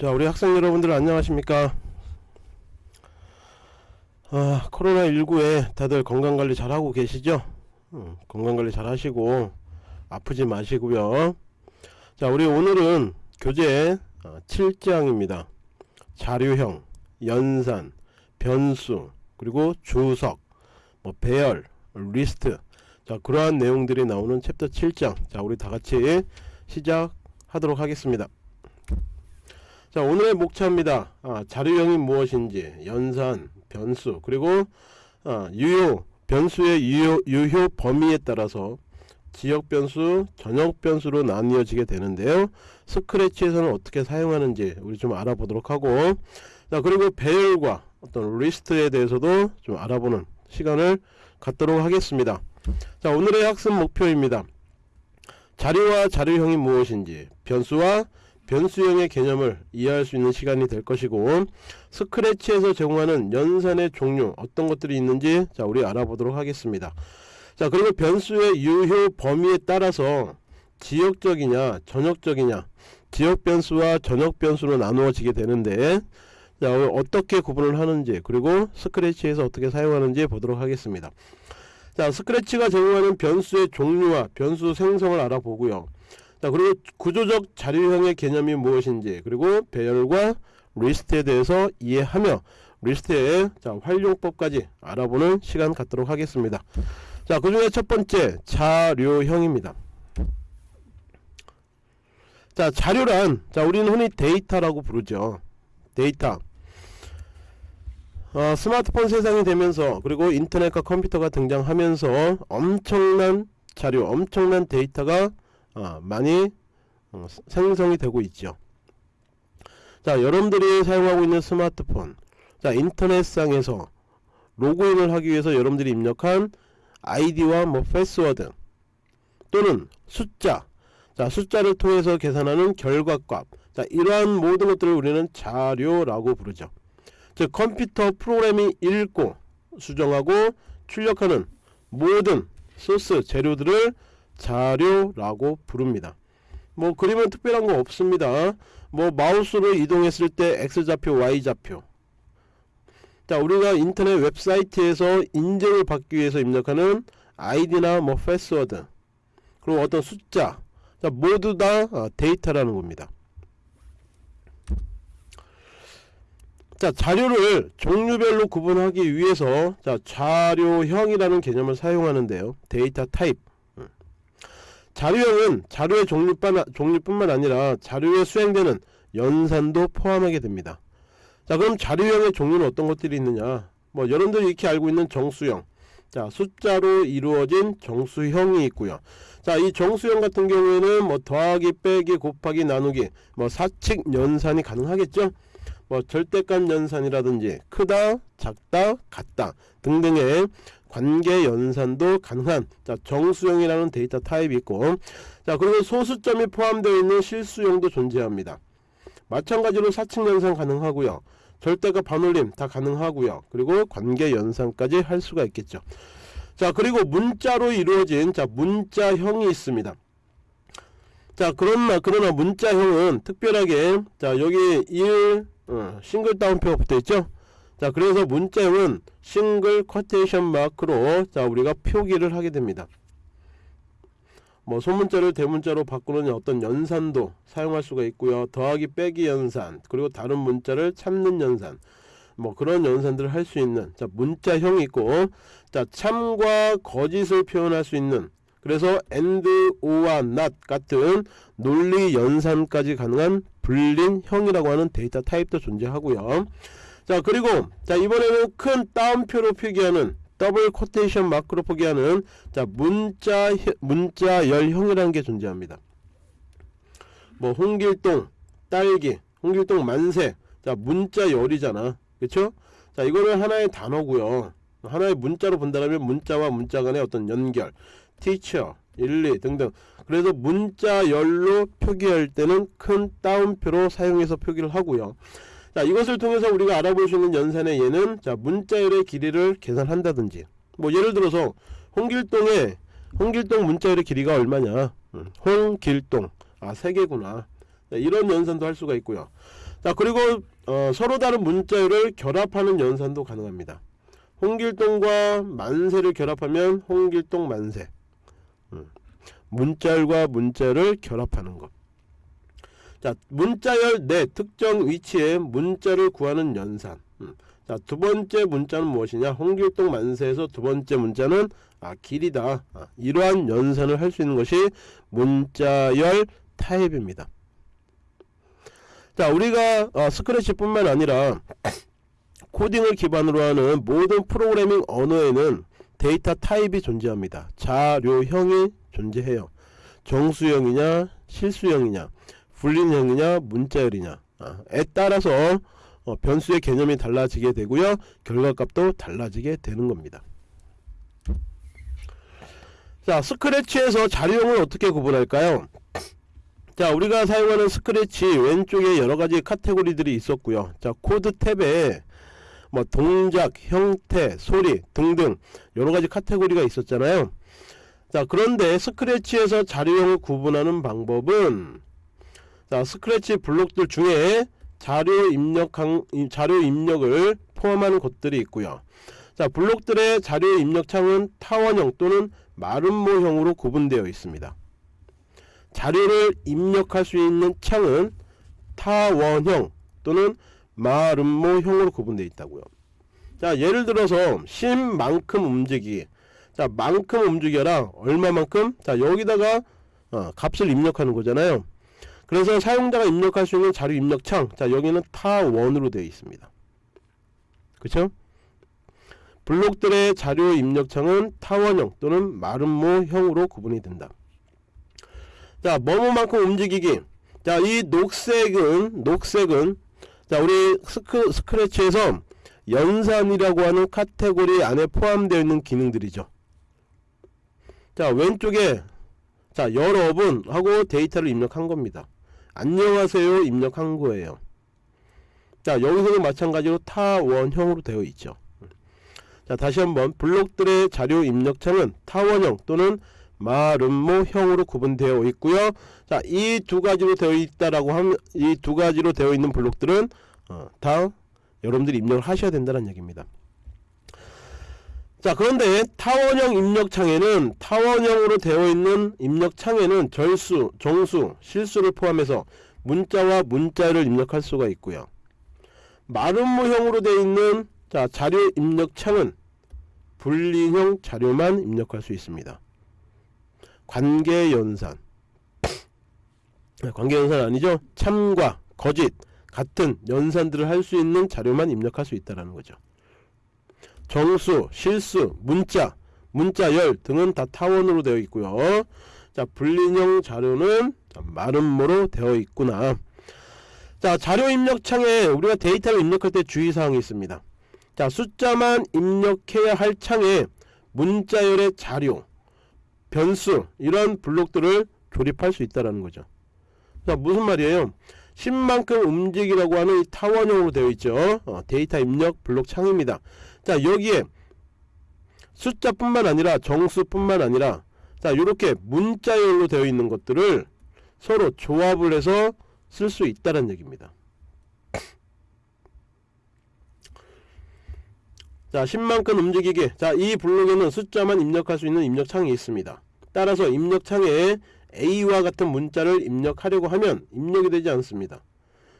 자 우리 학생 여러분들 안녕하십니까? 아 코로나19에 다들 건강관리 잘하고 계시죠? 음, 건강관리 잘 하시고 아프지 마시고요. 자 우리 오늘은 교재 7장입니다. 자료형 연산 변수 그리고 주석 뭐 배열 리스트. 자 그러한 내용들이 나오는 챕터 7장. 자 우리 다같이 시작하도록 하겠습니다 자 오늘의 목차입니다. 아, 자료형이 무엇인지 연산 변수 그리고 아, 유효 변수의 유효, 유효 범위에 따라서 지역 변수 전역 변수로 나뉘어지게 되는데요. 스크래치에서는 어떻게 사용하는지 우리 좀 알아보도록 하고 자 그리고 배열과 어떤 리스트에 대해서도 좀 알아보는 시간을 갖도록 하겠습니다. 자 오늘의 학습 목표입니다. 자료와 자료형이 무엇인지 변수와 변수형의 개념을 이해할 수 있는 시간이 될 것이고 스크래치에서 제공하는 연산의 종류 어떤 것들이 있는지 자 우리 알아보도록 하겠습니다. 자 그리고 변수의 유효 범위에 따라서 지역적이냐 전역적이냐 지역 변수와 전역 변수로 나누어지게 되는데 자 어떻게 구분을 하는지 그리고 스크래치에서 어떻게 사용하는지 보도록 하겠습니다. 자 스크래치가 제공하는 변수의 종류와 변수 생성을 알아보고요 자 그리고 구조적 자료형의 개념이 무엇인지 그리고 배열과 리스트에 대해서 이해하며 리스트의 자, 활용법까지 알아보는 시간 갖도록 하겠습니다. 자 그중에 첫 번째 자료형입니다. 자 자료란 자 우리는 흔히 데이터라고 부르죠. 데이터. 어, 스마트폰 세상이 되면서 그리고 인터넷과 컴퓨터가 등장하면서 엄청난 자료 엄청난 데이터가 어, 많이 어, 생성이 되고 있죠. 자 여러분들이 사용하고 있는 스마트폰. 자 인터넷상에서 로그인을 하기 위해서 여러분들이 입력한 아이디와 뭐 패스워드 또는 숫자. 자 숫자를 통해서 계산하는 결과값. 자 이러한 모든 것들을 우리는 자료라고 부르죠. 즉 컴퓨터 프로그램이 읽고 수정하고 출력하는 모든 소스 재료들을 자료라고 부릅니다. 뭐 그림은 특별한 거 없습니다. 뭐 마우스로 이동했을 때 X좌표 Y좌표. 자 우리가 인터넷 웹사이트에서 인증을 받기 위해서 입력하는 아이디나 뭐 패스워드 그리고 어떤 숫자 자 모두 다 어, 데이터라는 겁니다. 자 자료를 종류별로 구분하기 위해서 자 자료형이라는 개념을 사용하는데요. 데이터 타입 자료형은 자료의 종류뿐만, 아니라 자료에 수행되는 연산도 포함하게 됩니다. 자 그럼 자료형의 종류는 어떤 것들이 있느냐? 뭐 여러분들이 이렇게 알고 있는 정수형. 자 숫자로 이루어진 정수형이 있고요. 자 이 정수형 같은 경우에는 뭐 더하기 빼기 곱하기 나누기 뭐 사칙 연산이 가능하겠죠? 뭐 절대값 연산이라든지 크다 작다 같다 등등의 관계 연산도 가능한 자 정수형이라는 데이터 타입이 있고 자 그리고 소수점이 포함되어 있는 실수형도 존재합니다. 마찬가지로 사칙 연산 가능하고요. 절대값 반올림 다 가능하고요. 그리고 관계 연산까지 할 수가 있겠죠. 자 그리고 문자로 이루어진 자 문자형이 있습니다. 자 그러나 그러나 문자형은 특별하게 자 여기 1 어, 싱글 다운표가 붙어있죠 자 그래서 문자형은 싱글 쿼테이션 마크로 자 우리가 표기를 하게 됩니다. 뭐 소문자를 대문자로 바꾸는 어떤 연산도 사용할 수가 있고요. 더하기 빼기 연산 그리고 다른 문자를 참는 연산 뭐 그런 연산들을 할 수 있는 자 문자형이 있고 자 참과 거짓을 표현할 수 있는 그래서 and, or와 not 같은 논리 연산까지 가능한 Boolean형이라고 하는 데이터 타입도 존재하고요 자 그리고 자 이번에는 큰 따옴표로 표기하는 double quotation mark로 표기하는 자 문자 문자 열형이라는 게 존재합니다. 뭐 홍길동 딸기 홍길동 만세. 자 문자 열이잖아. 그쵸? 자 이거는 하나의 단어고요. 하나의 문자로 본다면 문자와 문자 간의 어떤 연결 teacher 일리 등등. 그래서 문자열로 표기할 때는 큰 따옴표로 사용해서 표기를 하고요 자 이것을 통해서 우리가 알아볼 수 있는 연산의 예는 자 문자열의 길이를 계산한다든지 뭐 예를 들어서 홍길동의 홍길동 문자열의 길이가 얼마냐 음, 홍길동 아 세 개구나 자, 이런 연산도 할 수가 있고요. 자 그리고 어, 서로 다른 문자열을 결합하는 연산도 가능합니다. 홍길동과 만세를 결합하면 홍길동 만세. 음. 문자열과 문자열을 결합하는 것. 자 문자열 내 특정 위치에 문자를 구하는 연산. 음. 자 두 번째 문자는 무엇이냐? 홍길동 만세에서 두 번째 문자는 아 길이다. 아, 이러한 연산을 할 수 있는 것이 문자열 타입입니다. 자 우리가 어, 스크래치뿐만 아니라 코딩을 기반으로 하는 모든 프로그래밍 언어에는 데이터 타입이 존재합니다. 자료형이 존재해요. 정수형이냐 실수형이냐 불린형이냐 문자열이냐 아, 에 따라서 어, 변수의 개념이 달라지게 되고요. 결과값도 달라지게 되는 겁니다. 자 Scratch에서 자료형을 어떻게 구분할까요? 자 우리가 사용하는 스크래치 왼쪽에 여러가지 카테고리들이 있었고요 자 코드 탭에 뭐 동작 형태 소리 등등 여러가지 카테고리가 있었잖아요 자 그런데 Scratch에서 자료형을 구분하는 방법은 자 스크래치 블록들 중에 자료 입력 자료 입력을 포함하는 것들이 있고요. 자 블록들의 자료 입력 창은 타원형 또는 마름모형으로 구분되어 있습니다. 자료를 입력할 수 있는 창은 타원형 또는 마름모형으로 구분되어 있다고요. 자 예를 들어서 10만큼 움직이기 자 만큼 움직여라. 얼마만큼? 자 여기다가 어, 값을 입력하는 거잖아요. 그래서 사용자가 입력할 수 있는 자료 입력창 자 여기는 타원으로 되어 있습니다. 그쵸? 블록들의 자료 입력창은 타원형 또는 마름모형으로 구분이 된다. 자 뭐뭐만큼 움직이기 자 이 녹색은 녹색은 자 우리 스크, Scratch에서 연산이라고 하는 카테고리 안에 포함되어 있는 기능들이죠 자 왼쪽에 자 여러분 하고 데이터를 입력한 겁니다 안녕하세요 입력한 거예요 자 여기서도 마찬가지로 타원형으로 되어 있죠 자 다시 한번 블록들의 자료 입력창은 타원형 또는 마름모형으로 구분되어 있고요. 자, 이 두 가지로 되어 있다라고 하면 이 두 가지로 되어 있는 블록들은 어, 다 여러분들이 입력을 하셔야 된다는 얘기입니다. 자, 그런데 타원형 입력창에는 타원형으로 되어 있는 입력창에는 절수, 정수, 실수를 포함해서 문자와 문자를 입력할 수가 있고요. 마름모형으로 되어 있는 자, 자료 입력창은 분리형 자료만 입력할 수 있습니다. 관계연산 네, 관계연산 아니죠 참과 거짓 같은 연산들을 할 수 있는 자료만 입력할 수 있다는 거죠 정수, 실수, 문자, 문자열 등은 다 타원으로 되어 있고요. 자 불린형 자료는 마름모로 되어 있구나. 자 자료 입력창에 우리가 데이터를 입력할 때 주의사항이 있습니다. 자 숫자만 입력해야 할 창에 문자열의 자료 변수 이런 블록들을 조립할 수 있다는 거죠. 자 무슨 말이에요? 10만큼 움직이라고 하는 이 타원형으로 되어 있죠. 어, 데이터 입력 블록 창입니다 자 여기에 숫자뿐만 아니라 정수뿐만 아니라 자 이렇게 문자열로 되어 있는 것들을 서로 조합을 해서 쓸 수 있다는 얘기입니다. 자 10만큼 움직이기 자이 블록에는 숫자만 입력할 수 있는 입력창이 있습니다. 따라서 입력창에 A와 같은 문자를 입력하려고 하면 입력이 되지 않습니다.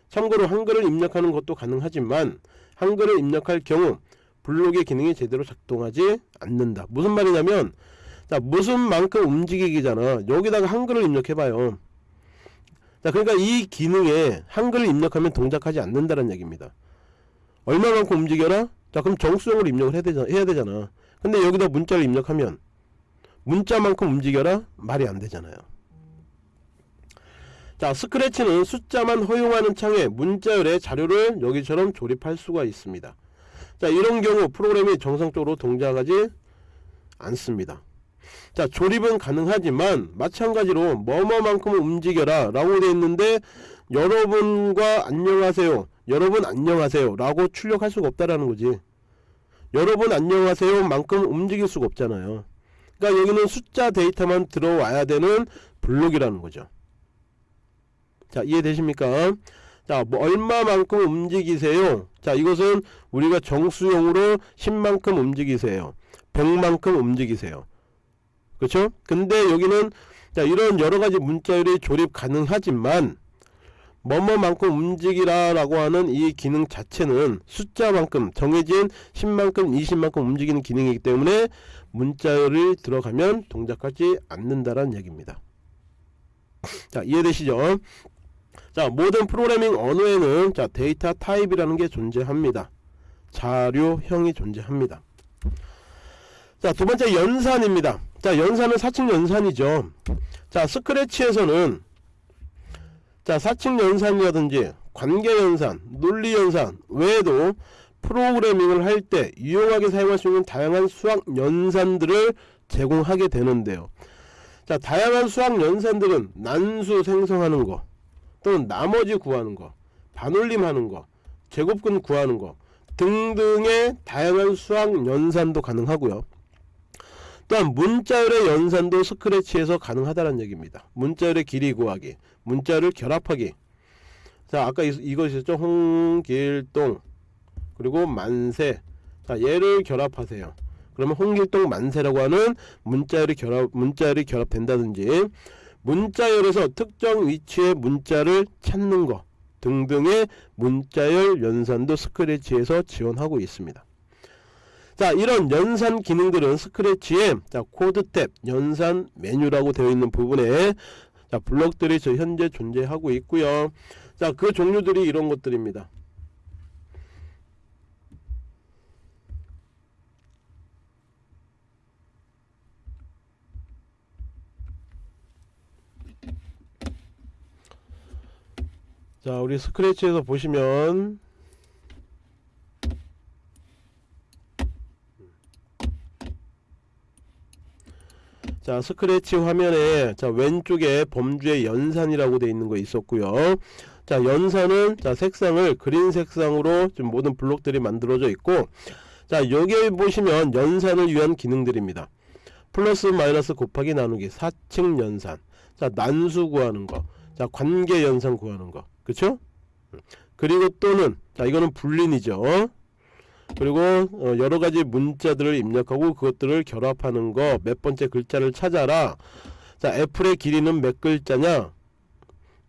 참고로 한글을 입력하는 것도 가능하지만 한글을 입력할 경우 블록의 기능이 제대로 작동하지 않는다. 무슨 말이냐면 자 무슨 만큼 움직이기잖아. 여기다가 한글을 입력해봐요. 자 그러니까 이 기능에 한글을 입력하면 동작하지 않는다는 얘기입니다. 얼마만큼 움직여라? 자 그럼 정수형으로 입력을 해야 되잖아. 해야 되잖아. 근데 여기다 문자를 입력하면 문자만큼 움직여라? 말이 안 되잖아요. 자 스크래치는 숫자만 허용하는 창에 문자열의 자료를 여기처럼 조립할 수가 있습니다. 자 이런 경우 프로그램이 정상적으로 동작하지 않습니다. 자 조립은 가능하지만 마찬가지로 뭐뭐만큼 움직여라 라고 되어 있는데 여러분과 안녕하세요 여러분 안녕하세요 라고 출력할 수가 없다라는 거지 여러분 안녕하세요 만큼 움직일 수가 없잖아요 그러니까 여기는 숫자 데이터만 들어와야 되는 블록이라는 거죠. 자 이해되십니까 자 뭐 얼마만큼 움직이세요? 자 이것은 우리가 정수용으로 10만큼 움직이세요. 100만큼 움직이세요. 그렇죠? 근데 여기는 자 이런 여러 가지 문자열이 조립 가능하지만 뭐뭐만큼 움직이라 라고 하는 이 기능 자체는 숫자만큼 정해진 10만큼 20만큼 움직이는 기능이기 때문에 문자열이 들어가면 동작하지 않는다라는 얘기입니다. 자 이해되시죠 자 모든 프로그래밍 언어에는 자 데이터 타입이라는 게 존재합니다. 자료형이 존재합니다. 자 두번째 연산입니다. 자 연산은 사칭 연산이죠. 자 스크래치에서는 자 사칭 연산이라든지 관계 연산 논리 연산 외에도 프로그래밍을 할 때 유용하게 사용할 수 있는 다양한 수학 연산들을 제공하게 되는데요. 자 다양한 수학 연산들은 난수 생성하는 거 또는 나머지 구하는 거 반올림하는 거 제곱근 구하는 거 등등의 다양한 수학 연산도 가능하고요. 또한 문자열의 연산도 스크래치에서 가능하다는 얘기입니다. 문자열의 길이 구하기 문자를 결합하기. 자 아까 이, 있었죠? 홍길동 그리고 만세. 자 얘를 결합하세요. 그러면 홍길동 만세라고 하는 문자열이 결합 문자열이 결합된다든지 문자열에서 특정 위치의 문자를 찾는 것 등등의 문자열 연산도 스크래치에서 지원하고 있습니다. 자 이런 연산 기능들은 Scratch에 자 코드 탭 연산 메뉴라고 되어 있는 부분에 자 블록들이 저 현재 존재하고 있고요. 자 그 종류들이 이런 것들입니다. 자 우리 스크래치에서 보시면. 자 스크래치 화면에 자 왼쪽에 범주의 연산이라고 되어 있는 거 있었고요. 자 연산은 자 색상을 그린 색상으로 지금 모든 블록들이 만들어져 있고 자 여기 보시면 연산을 위한 기능들입니다. 플러스 마이너스 곱하기 나누기 사칙 연산. 자 난수 구하는 거자 관계 연산 구하는 거 그쵸? 그리고 또는 자 이거는 불린이죠. 그리고 어, 여러가지 문자들을 입력하고 그것들을 결합하는 거 몇 번째 글자를 찾아라. 자 애플의 길이는 몇 글자냐?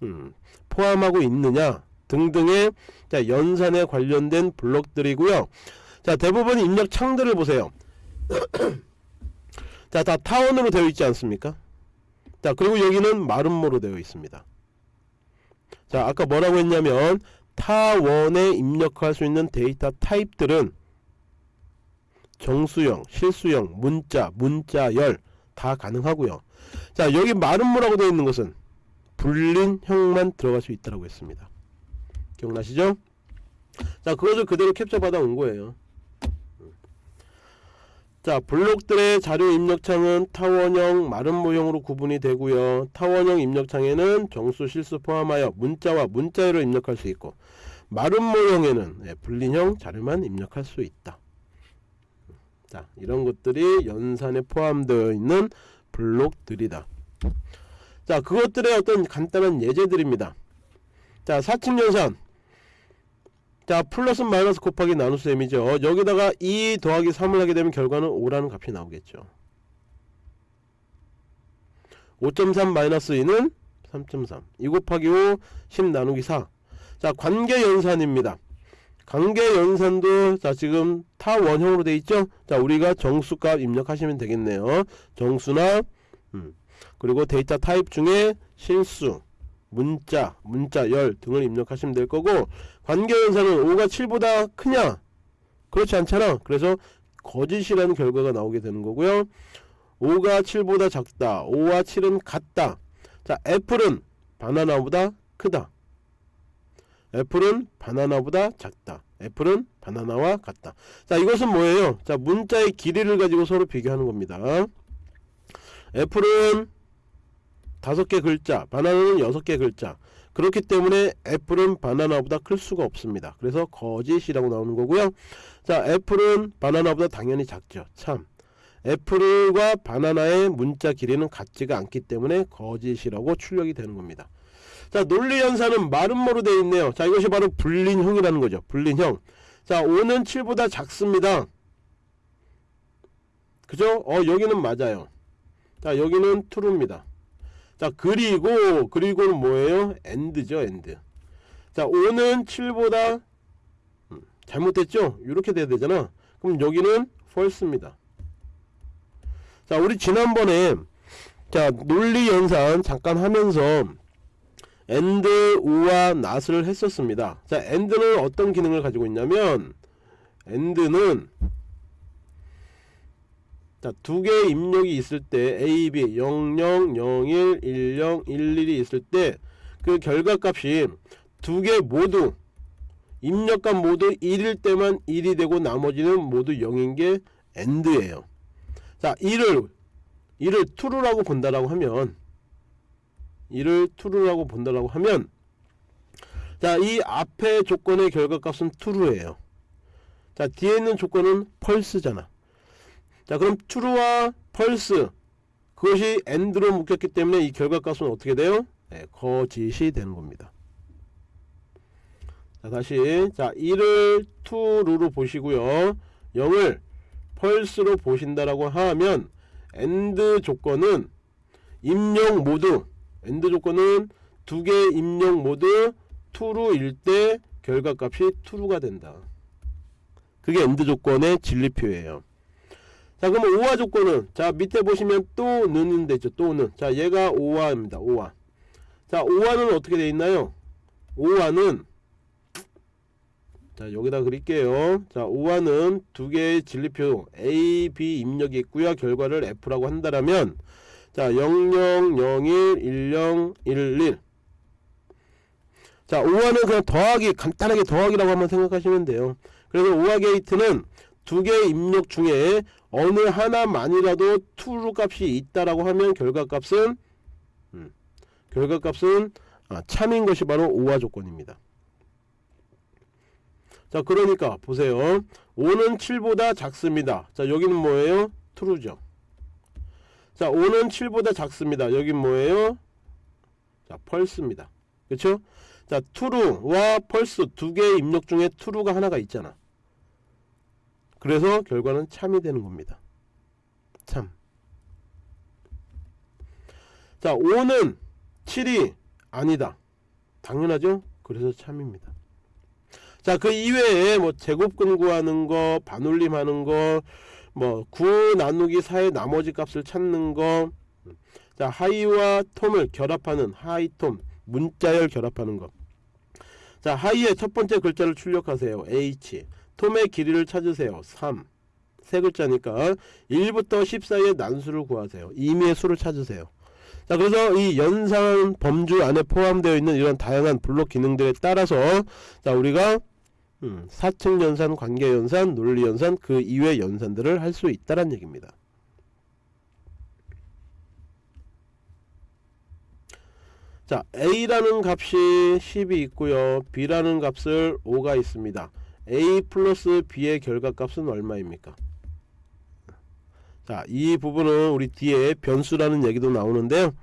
음, 포함하고 있느냐? 등등의 자 연산에 관련된 블록들이고요. 자 대부분 입력 창들을 보세요. 자 다 타원으로 되어 있지 않습니까? 자 그리고 여기는 마름모로 되어 있습니다 자 아까 뭐라고 했냐면 타원에 입력할 수 있는 데이터 타입들은 정수형, 실수형, 문자, 문자열 다 가능하고요. 자 여기 마름모라고 되어 있는 것은 불린형만 들어갈 수 있다고 했습니다. 기억나시죠? 자 그것을 그대로 캡처 받아 온 거예요. 자 블록들의 자료 입력창은 타원형 마름 모형으로 구분이 되고요. 타원형 입력창에는 정수 실수 포함하여 문자와 문자열을 입력할 수 있고 마름 모형에는 네, 불린형 자료만 입력할 수 있다. 자 이런 것들이 연산에 포함되어 있는 블록들이다. 자 그것들의 어떤 간단한 예제들입니다. 자 사칙연산 자 플러스 마이너스 곱하기 나눗셈이죠. 여기다가 2 더하기 3을 하게 되면 결과는 5라는 값이 나오겠죠. 5.3 마이너스 2는 3.3 2 곱하기 5 10 나누기 4 자 관계연산입니다. 관계연산도 자 지금 타원형으로 돼 있죠? 자 우리가 정수값 입력하시면 되겠네요. 정수나 음, 그리고 데이터 타입 중에 실수 문자, 문자열 등을 입력하시면 될 거고 관계연산은 5가 7보다 크냐? 그렇지 않잖아. 그래서 거짓이라는 결과가 나오게 되는 거고요. 5가 7보다 작다. 5와 7은 같다. 자, 애플은 바나나보다 크다. 애플은 바나나보다 작다. 애플은 바나나와 같다. 자, 이것은 뭐예요? 자, 문자의 길이를 가지고 서로 비교하는 겁니다. 애플은 다섯 개 글자 바나나는 여섯 개 글자 그렇기 때문에 애플은 바나나보다 클 수가 없습니다. 그래서 거짓이라고 나오는 거고요. 자 애플은 바나나보다 당연히 작죠. 참. 애플과 바나나의 문자 길이는 같지가 않기 때문에 거짓이라고 출력이 되는 겁니다. 자 논리연산은 마름모로 되어 있네요. 자 이것이 바로 불린형이라는 거죠. 불린형. 자 5는 7보다 작습니다. 그죠? 어 여기는 맞아요. 자 여기는 true입니다 자 그리고 그리고는 뭐예요? and죠 and. 자 5는 7보다 음, 잘못됐죠? 이렇게 돼야 되잖아. 그럼 여기는 false입니다. 자 우리 지난번에 자 논리 연산 잠깐 하면서 and, 우와 not을 했었습니다. 자 and는 어떤 기능을 가지고 있냐면 and는 자, 두 개의 입력이 있을 때 A, B 00, 01, 10, 11이 있을 때 그 결과값이 두 개 모두 입력값 모두 1일 때만 1이 되고 나머지는 모두 0인 게 AND예요. 자, 1을 1을 true라고 본다라고 하면 1을 true라고 본다라고 하면 자, 이 앞에 조건의 결과값은 true예요. 자, 뒤에 있는 조건은 false잖아. 자 그럼 true와 false 그것이 and로 묶였기 때문에 이 결과값은 어떻게 돼요? 네, 거짓이 되는 겁니다. 자 다시 자 1을 true로 보시고요. 0을 false로 보신다라고 하면 and 조건은 입력 모두 and 조건은 두 개의 입력 모두 true일 때 결과값이 true가 된다. 그게 and 조건의 진리표예요. 자 그러면 오화 조건은 자 밑에 보시면 또는 되죠. 또는. 자 얘가 오화입니다. 오화. 자 오화는 어떻게 되어 있나요? 오화는 자 여기다 그릴게요. 자 오화는 두 개의 진리표 A, B 입력이 있고요. 결과를 F라고 한다라면 자 0001, 1011 자, 5화는 그냥 더하기, 간단하게 더하기라고 한번 생각하시면 돼요. 그래서 5화 게이트는 두 개의 입력 중에 어느 하나만이라도 true 값이 있다라고 하면 결과값은 음, 결과값은 아, 참인 것이 바로 5화 조건입니다. 자 그러니까 보세요. 5는 7보다 작습니다. 자 여기는 뭐예요? true죠. 자 5는 7보다 작습니다. 여긴 뭐예요? 자 false입니다. 그쵸? 자 true와 false 두 개의 입력 중에 true가 하나가 있잖아 그래서 결과는 참이 되는 겁니다. 참. 자, 5는 7이 아니다. 당연하죠? 그래서 참입니다. 자, 그 이외에 뭐 제곱근 구하는 거, 반올림하는 거, 뭐 9 나누기 4의 나머지 값을 찾는 거, 자, 하이와 톰을 결합하는 하이톰, 문자열 결합하는 거. 자, 하이의 첫 번째 글자를 출력하세요. H. 톰의 길이를 찾으세요. 3. 세 글자니까 1부터 10 사이의 난수를 구하세요. 임의의 수를 찾으세요. 자 그래서 이 연산 범주 안에 포함되어 있는 이런 다양한 블록 기능들에 따라서 자 우리가 음, 사측 연산, 관계 연산, 논리 연산 그 이외 연산들을 할 수 있다는 얘기입니다. 자 A라는 값이 10이 있고요 B라는 값을 5가 있습니다 A 플러스 B의 결과값은 얼마입니까? 자, 이 부분은 우리 뒤에 변수라는 얘기도 나오는데요.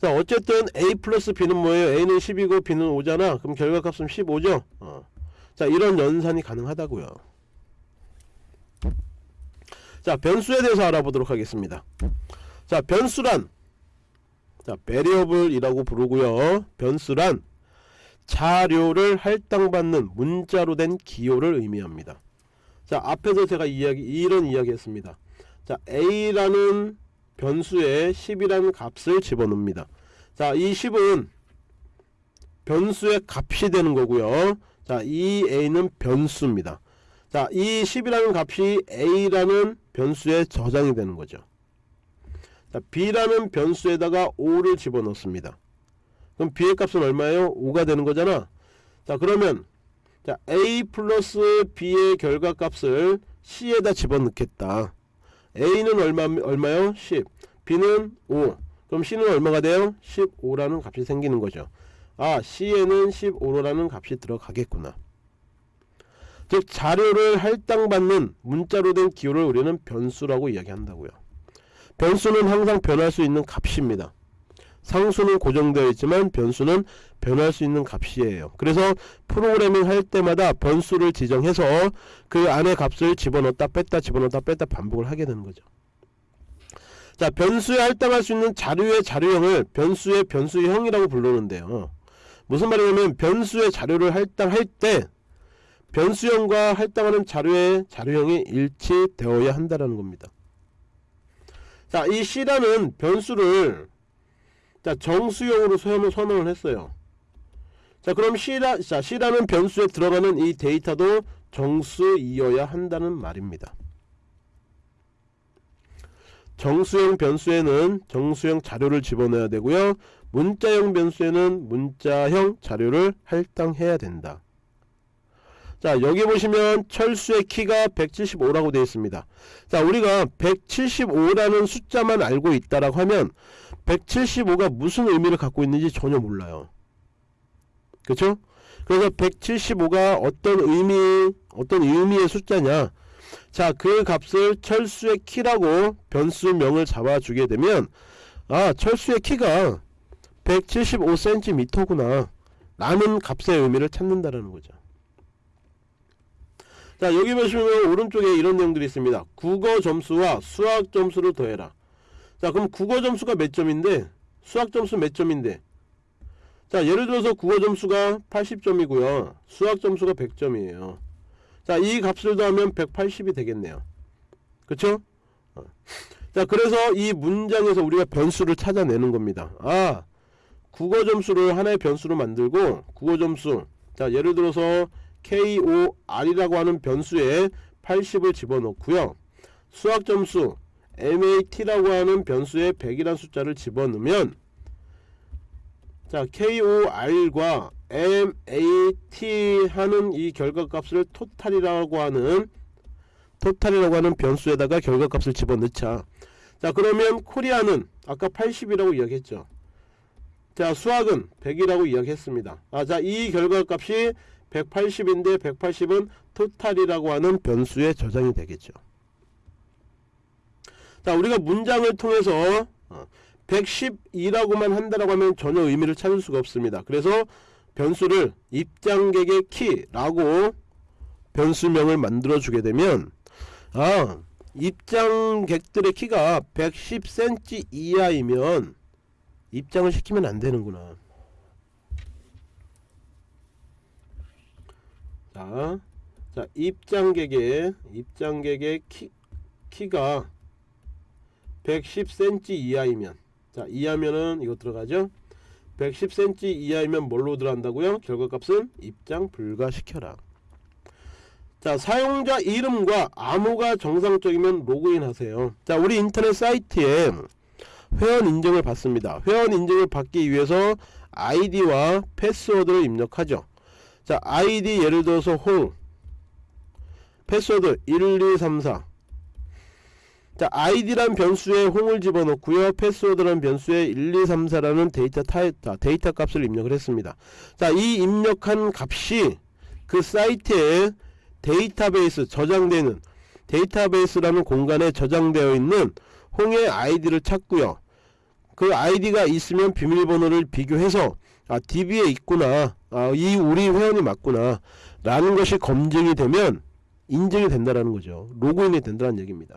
자, 어쨌든 A 플러스 B는 뭐예요? A는 10이고 B는 5잖아. 그럼 결과값은 15죠? 어. 자, 이런 연산이 가능하다고요. 자, 변수에 대해서 알아보도록 하겠습니다. 자, 변수란 자, variable이라고 부르고요. 변수란 자료를 할당받는 문자로 된 기호를 의미합니다. 자 앞에서 제가 이야기 이런 이야기 했습니다. 자 a라는 변수에 10이라는 값을 집어넣습니다. 자이 10은 변수의 값이 되는 거고요. 자이 a는 변수입니다. 자이 10이라는 값이 a라는 변수에 저장이 되는 거죠. 자 b라는 변수에다가 5를 집어넣습니다. 그럼 b의 값은 얼마예요? 5가 되는 거잖아. 자 그러면 자 a 플러스 b의 결과값을 c에다 집어넣겠다. a는 얼마, 얼마요? 10 b는 5 그럼 c는 얼마가 돼요? 15라는 값이 생기는 거죠. 아 c에는 15라는 값이 들어가겠구나. 즉 자료를 할당받는 문자로 된 기호를 우리는 변수라고 이야기한다고요. 변수는 항상 변할 수 있는 값입니다. 상수는 고정되어 있지만 변수는 변할 수 있는 값이에요. 그래서 프로그래밍 할 때마다 변수를 지정해서 그 안에 값을 집어넣었다 뺐다 집어넣었다 뺐다 반복을 하게 되는 거죠. 자, 변수에 할당할 수 있는 자료의 자료형을 변수의 변수형이라고 부르는데요. 무슨 말이냐면 변수의 자료를 할당할 때 변수형과 할당하는 자료의 자료형이 일치되어야 한다는 겁니다. 자, 이 C라는 변수를 자, 정수형으로 선언, 선언을 했어요. 자, 그럼 C라, 자, C라는 변수에 들어가는 이 데이터도 정수이어야 한다는 말입니다. 정수형 변수에는 정수형 자료를 집어넣어야 되고요. 문자형 변수에는 문자형 자료를 할당해야 된다. 자 여기 보시면 철수의 키가 175라고 되어 있습니다. 자 우리가 175라는 숫자만 알고 있다라고 하면 175가 무슨 의미를 갖고 있는지 전혀 몰라요. 그렇죠 그래서 175가 어떤 의미 어떤 의미의 숫자냐? 자 그 값을 철수의 키라고 변수명을 잡아주게 되면 아 철수의 키가 175cm구나 라는 값의 의미를 찾는다라는 거죠 자 여기 보시면 오른쪽에 이런 내용들이 있습니다. 국어 점수와 수학 점수를 더해라. 자 그럼 국어 점수가 몇 점인데? 수학 점수 몇 점인데? 자 예를 들어서 국어 점수가 80점이고요. 수학 점수가 100점이에요. 자 이 값을 더하면 180이 되겠네요. 그쵸? 어. 자 그래서 이 문장에서 우리가 변수를 찾아내는 겁니다. 아 국어 점수를 하나의 변수로 만들고 국어 점수. 자 예를 들어서 KOR이라고 하는 변수에 80을 집어넣고요. 수학 점수 MAT라고 하는 변수에 100이라는 숫자를 집어넣으면 자 KOR과 MAT 하는 이 결과값을 토탈이라고 하는 토탈이라고 하는 변수에다가 결과값을 집어넣자. 자 그러면 코리아는 아까 80이라고 이야기했죠? 자 수학은 100이라고 이야기했습니다. 아자이 결과값이 180인데 180은 토탈이라고 하는 변수에 저장이 되겠죠. 자 우리가 문장을 통해서 112라고만 어, 한다라고 하면 전혀 의미를 찾을 수가 없습니다. 그래서 변수를 입장객의 키라고 변수명을 만들어 주게 되면 아 입장객들의 키가 110cm 이하이면 입장을 시키면 안 되는구나. 자, 자 입장객의 입장객의 키, 키가 110cm 이하이면 자 이하면은 이거 들어가죠? 110cm 이하이면 뭘로 들어간다고요? 결과값은 입장 불가시켜라. 자 사용자 이름과 암호가 정상적이면 로그인 하세요. 자 우리 인터넷 사이트에 회원 인증을 받습니다. 회원 인증을 받기 위해서 아이디와 패스워드를 입력하죠 자 아이디 예를 들어서 홍 패스워드 1234 자 아이디란 변수에 홍을 집어넣고요. 패스워드란 변수에 1234라는 데이터 타입 데이터 값을 입력을 했습니다. 자 이 입력한 값이 그 사이트에 데이터베이스 저장되는 데이터베이스라는 공간에 저장되어 있는 홍의 아이디를 찾고요. 그 아이디가 있으면 비밀번호를 비교해서 아 DB에 있구나. 아, 이 우리 회원이 맞구나. 라는 것이 검증이 되면 인증이 된다라는 거죠. 로그인이 된다는 얘기입니다.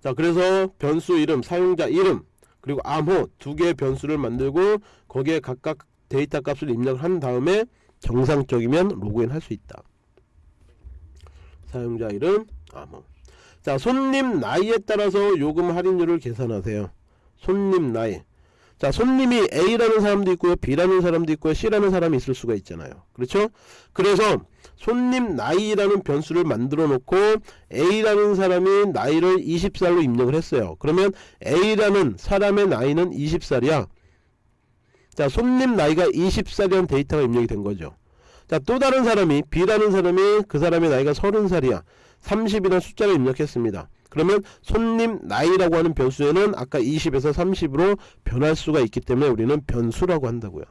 자 그래서 변수 이름 사용자 이름 그리고 암호 두 개의 변수를 만들고 거기에 각각 데이터 값을 입력을 한 다음에 정상적이면 로그인 할 수 있다. 사용자 이름 암호. 자 손님 나이에 따라서 요금 할인율을 계산하세요. 손님 나이 자 손님이 A라는 사람도 있고요 B라는 사람도 있고요 C라는 사람이 있을 수가 있잖아요. 그렇죠? 그래서 손님 나이라는 변수를 만들어 놓고 A라는 사람이 나이를 20살로 입력을 했어요. 그러면 A라는 사람의 나이는 20살이야. 자 손님 나이가 20살이라는 데이터가 입력이 된 거죠. 자 또 다른 사람이 B라는 사람이 그 사람의 나이가 30살이야. 30이라는 숫자를 입력했습니다 그러면 손님 나이라고 하는 변수에는 아까 20에서 30으로 변할 수가 있기 때문에 우리는 변수라고 한다고요.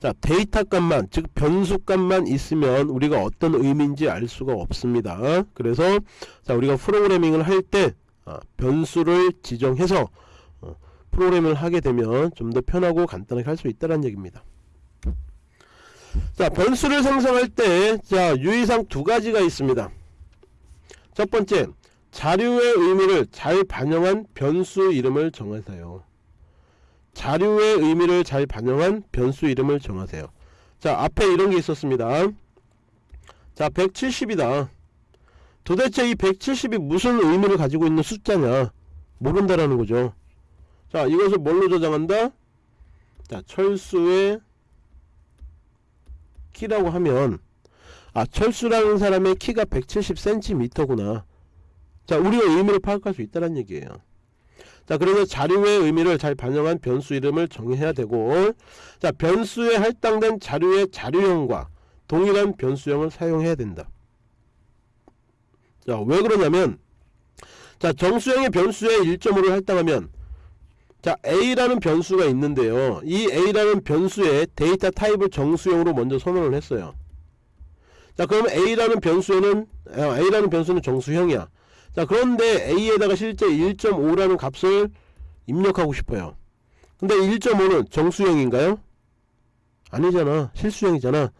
자 데이터 값만 즉 변수 값만 있으면 우리가 어떤 의미인지 알 수가 없습니다. 그래서 자 우리가 프로그래밍을 할때 아, 변수를 지정해서 어, 프로그램을 하게 되면 좀 더 편하고 간단하게 할 수 있다는 얘기입니다. 자 변수를 생성할 때 자 유의사항 두 가지가 있습니다. 첫 번째 자료의 의미를 잘 반영한 변수 이름을 정하세요. 자료의 의미를 잘 반영한 변수 이름을 정하세요. 자 앞에 이런 게 있었습니다. 자 170이다. 도대체 이 170이 무슨 의미를 가지고 있는 숫자냐 모른다라는 거죠. 자 이것을 뭘로 저장한다? 자 철수의 키라고 하면 아 철수라는 사람의 키가 170cm구나. 자 우리가 의미를 파악할 수 있다는 얘기예요. 자 그래서 자료의 의미를 잘 반영한 변수 이름을 정해야 되고 자 변수에 할당된 자료의 자료형과 동일한 변수형을 사용해야 된다. 자 왜 그러냐면 자 정수형의 변수에 1.5를 할당하면 자 A라는 변수가 있는데요. 이 A라는 변수의 데이터 타입을 정수형으로 먼저 선언을 했어요. 자 그러면 A라는 변수에는 아, A라는 변수는 정수형이야. 자 그런데 A에다가 실제 1.5라는 값을 입력하고 싶어요. 근데 1.5는 정수형인가요? 아니잖아. 실수형이잖아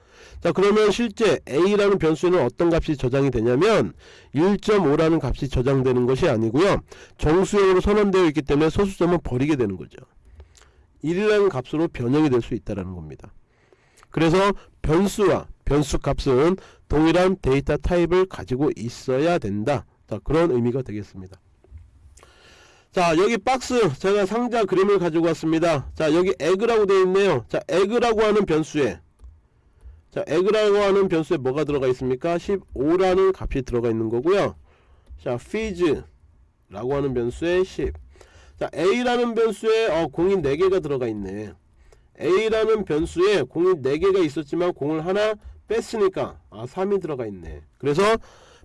자 그러면 실제 A라는 변수에는 어떤 값이 저장이 되냐면 1.5라는 값이 저장되는 것이 아니고요. 정수형으로 선언되어 있기 때문에 소수점은 버리게 되는 거죠. 1이라는 값으로 변형이 될 수 있다는 겁니다. 그래서 변수와 변수 값은 동일한 데이터 타입을 가지고 있어야 된다. 자 그런 의미가 되겠습니다. 자 여기 박스 제가 상자 그림을 가지고 왔습니다. 자 여기 age라고 되어 있네요. 자 age라고 하는 변수에 자 age라고 하는 변수에 뭐가 들어가 있습니까? 15라는 값이 들어가 있는 거고요. 자 fees 라고 하는 변수에 10 자 a라는 변수에 어, 공이 4개가 들어가 있네. a라는 변수에 공이 4개가 있었지만 공을 하나 뺐으니까 아 3이 들어가 있네. 그래서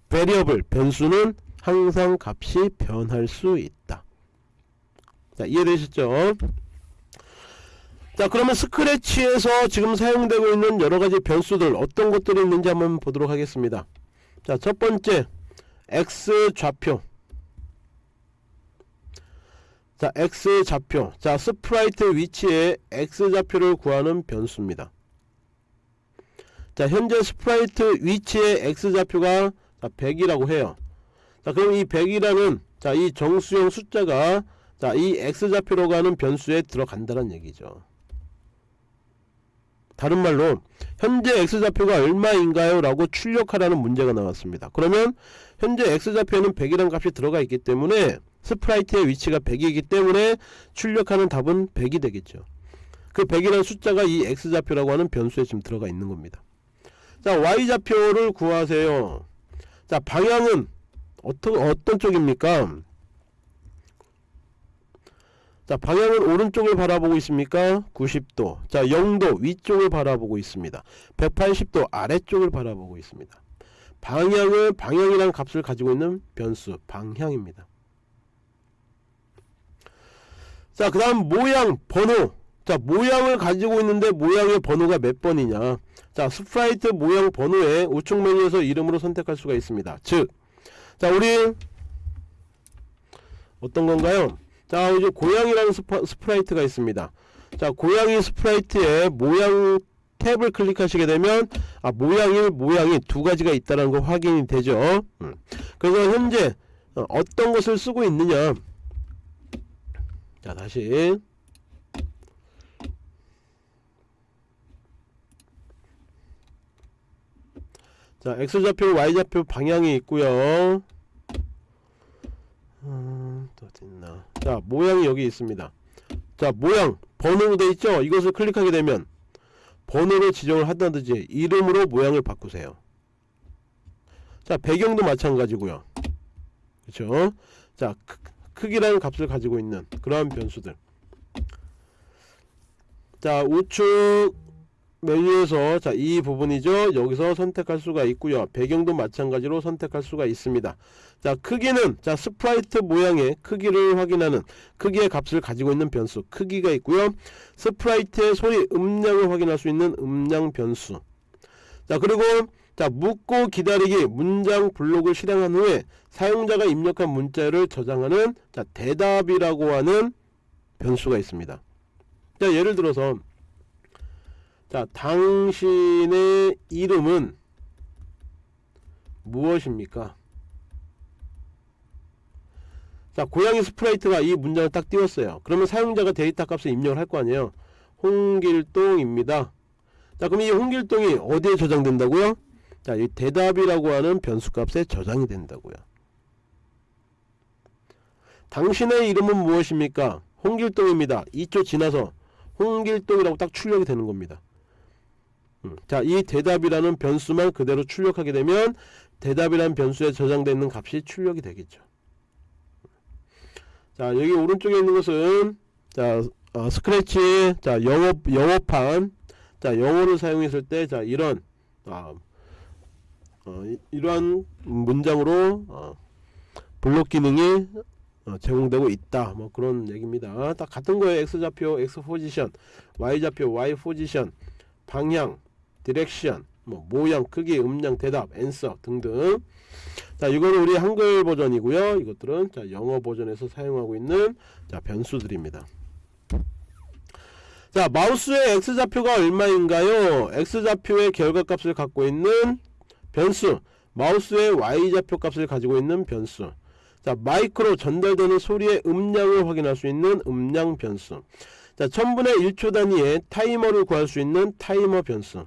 variable 변수는 항상 값이 변할 수 있다. 자 이해되셨죠 자 그러면 Scratch에서 지금 사용되고 있는 여러가지 변수들 어떤 것들이 있는지 한번 보도록 하겠습니다. 자 첫번째 x 좌표. 자 x 좌표. 자 sprite 위치에 x 좌표를 구하는 변수입니다. 자 현재 sprite 위치의 x 좌표가 100이라고 해요. 자 그럼 이 100이라는 자 이 정수형 숫자가 자 이 x 좌표로 가는 변수에 들어간다는 얘기죠 다른 말로 현재 x좌표가 얼마인가요? 라고 출력하라는 문제가 나왔습니다. 그러면 현재 x좌표에는 100이라는 값이 들어가 있기 때문에 sprite의 위치가 100이기 때문에 출력하는 답은 100이 되겠죠. 그 100이라는 숫자가 이 x좌표라고 하는 변수에 지금 들어가 있는 겁니다. 자 y좌표를 구하세요. 자 방향은 어떤, 어떤 쪽입니까? 자 방향은 오른쪽을 바라보고 있습니까? 90도. 자 0도 위쪽을 바라보고 있습니다. 180도 아래쪽을 바라보고 있습니다. 방향을 방향이라는 값을 가지고 있는 변수 방향입니다. 자 그 다음 모양 번호. 자 모양을 가지고 있는데 모양의 번호가 몇 번이냐? 자 sprite 모양 번호에 우측 메뉴에서 이름으로 선택할 수가 있습니다. 즉 자 우리 어떤 건가요 자 이제 고양이라는 스파, sprite가 있습니다. 자 고양이 sprite의 모양 탭을 클릭하시게 되면 아 모양이 모양이 두 가지가 있다는 거 확인이 되죠. 음. 그래서 현재 어, 어떤 것을 쓰고 있느냐. 자 다시. 자 x좌표 y좌표 방향이 있고요 음, 또 어딨나 자 모양이 여기 있습니다. 자 모양 번호로 되어 있죠? 이것을 클릭하게 되면 번호로 지정을 한다든지 이름으로 모양을 바꾸세요. 자 배경도 마찬가지고요. 그렇죠 자 크기라는 값을 가지고 있는 그러한 변수들. 자 우측 메뉴에서 자 이 부분이죠. 여기서 선택할 수가 있고요. 배경도 마찬가지로 선택할 수가 있습니다. 자 크기는 자 sprite 모양의 크기를 확인하는 크기의 값을 가지고 있는 변수 크기가 있고요. sprite의 소리 음량을 확인할 수 있는 음량 변수. 자 그리고 자 묻고 기다리기 문장 블록을 실행한 후에 사용자가 입력한 문자를 저장하는 자 대답이라고 하는 변수가 있습니다. 자 예를 들어서 자 당신의 이름은 무엇입니까? 자 고양이 스프라이트가 이 문장을 딱 띄웠어요. 그러면 사용자가 데이터 값을 입력을 할 거 아니에요. 홍길동입니다. 자 그럼 이 홍길동이 어디에 저장된다고요? 자, 이 대답이라고 하는 변수 값에 저장이 된다고요. 당신의 이름은 무엇입니까? 홍길동입니다. 2초 지나서 홍길동이라고 딱 출력이 되는 겁니다. 음, 자, 이 대답이라는 변수만 그대로 출력하게 되면 대답이라는 변수에 저장되어 있는 값이 출력이 되겠죠. 자, 여기 오른쪽에 있는 것은 자, 어, 스크래치 자, 영어 영어판 자, 영어를 사용했을 때 자, 이런 아, 어, 이, 러한 문장으로 어, 블록 기능이 어, 제공되고 있다. 뭐 그런 얘기입니다. 딱 같은 거예요. X좌표 x position y좌표 y position 방향 direction 뭐 모양 크기 음량 대답 answer 등등. 자 이거는 우리 한글 버전이고요. 이것들은 자 영어 버전에서 사용하고 있는 자 변수들입니다. 자 마우스의 x좌표가 얼마인가요? x좌표의 결과값을 갖고 있는 변수 마우스의 y좌표 값을 가지고 있는 변수. 자 마이크로 전달되는 소리의 음량을 확인할 수 있는 음량 변수. 자 1000분의 1초 단위의 타이머를 구할 수 있는 타이머 변수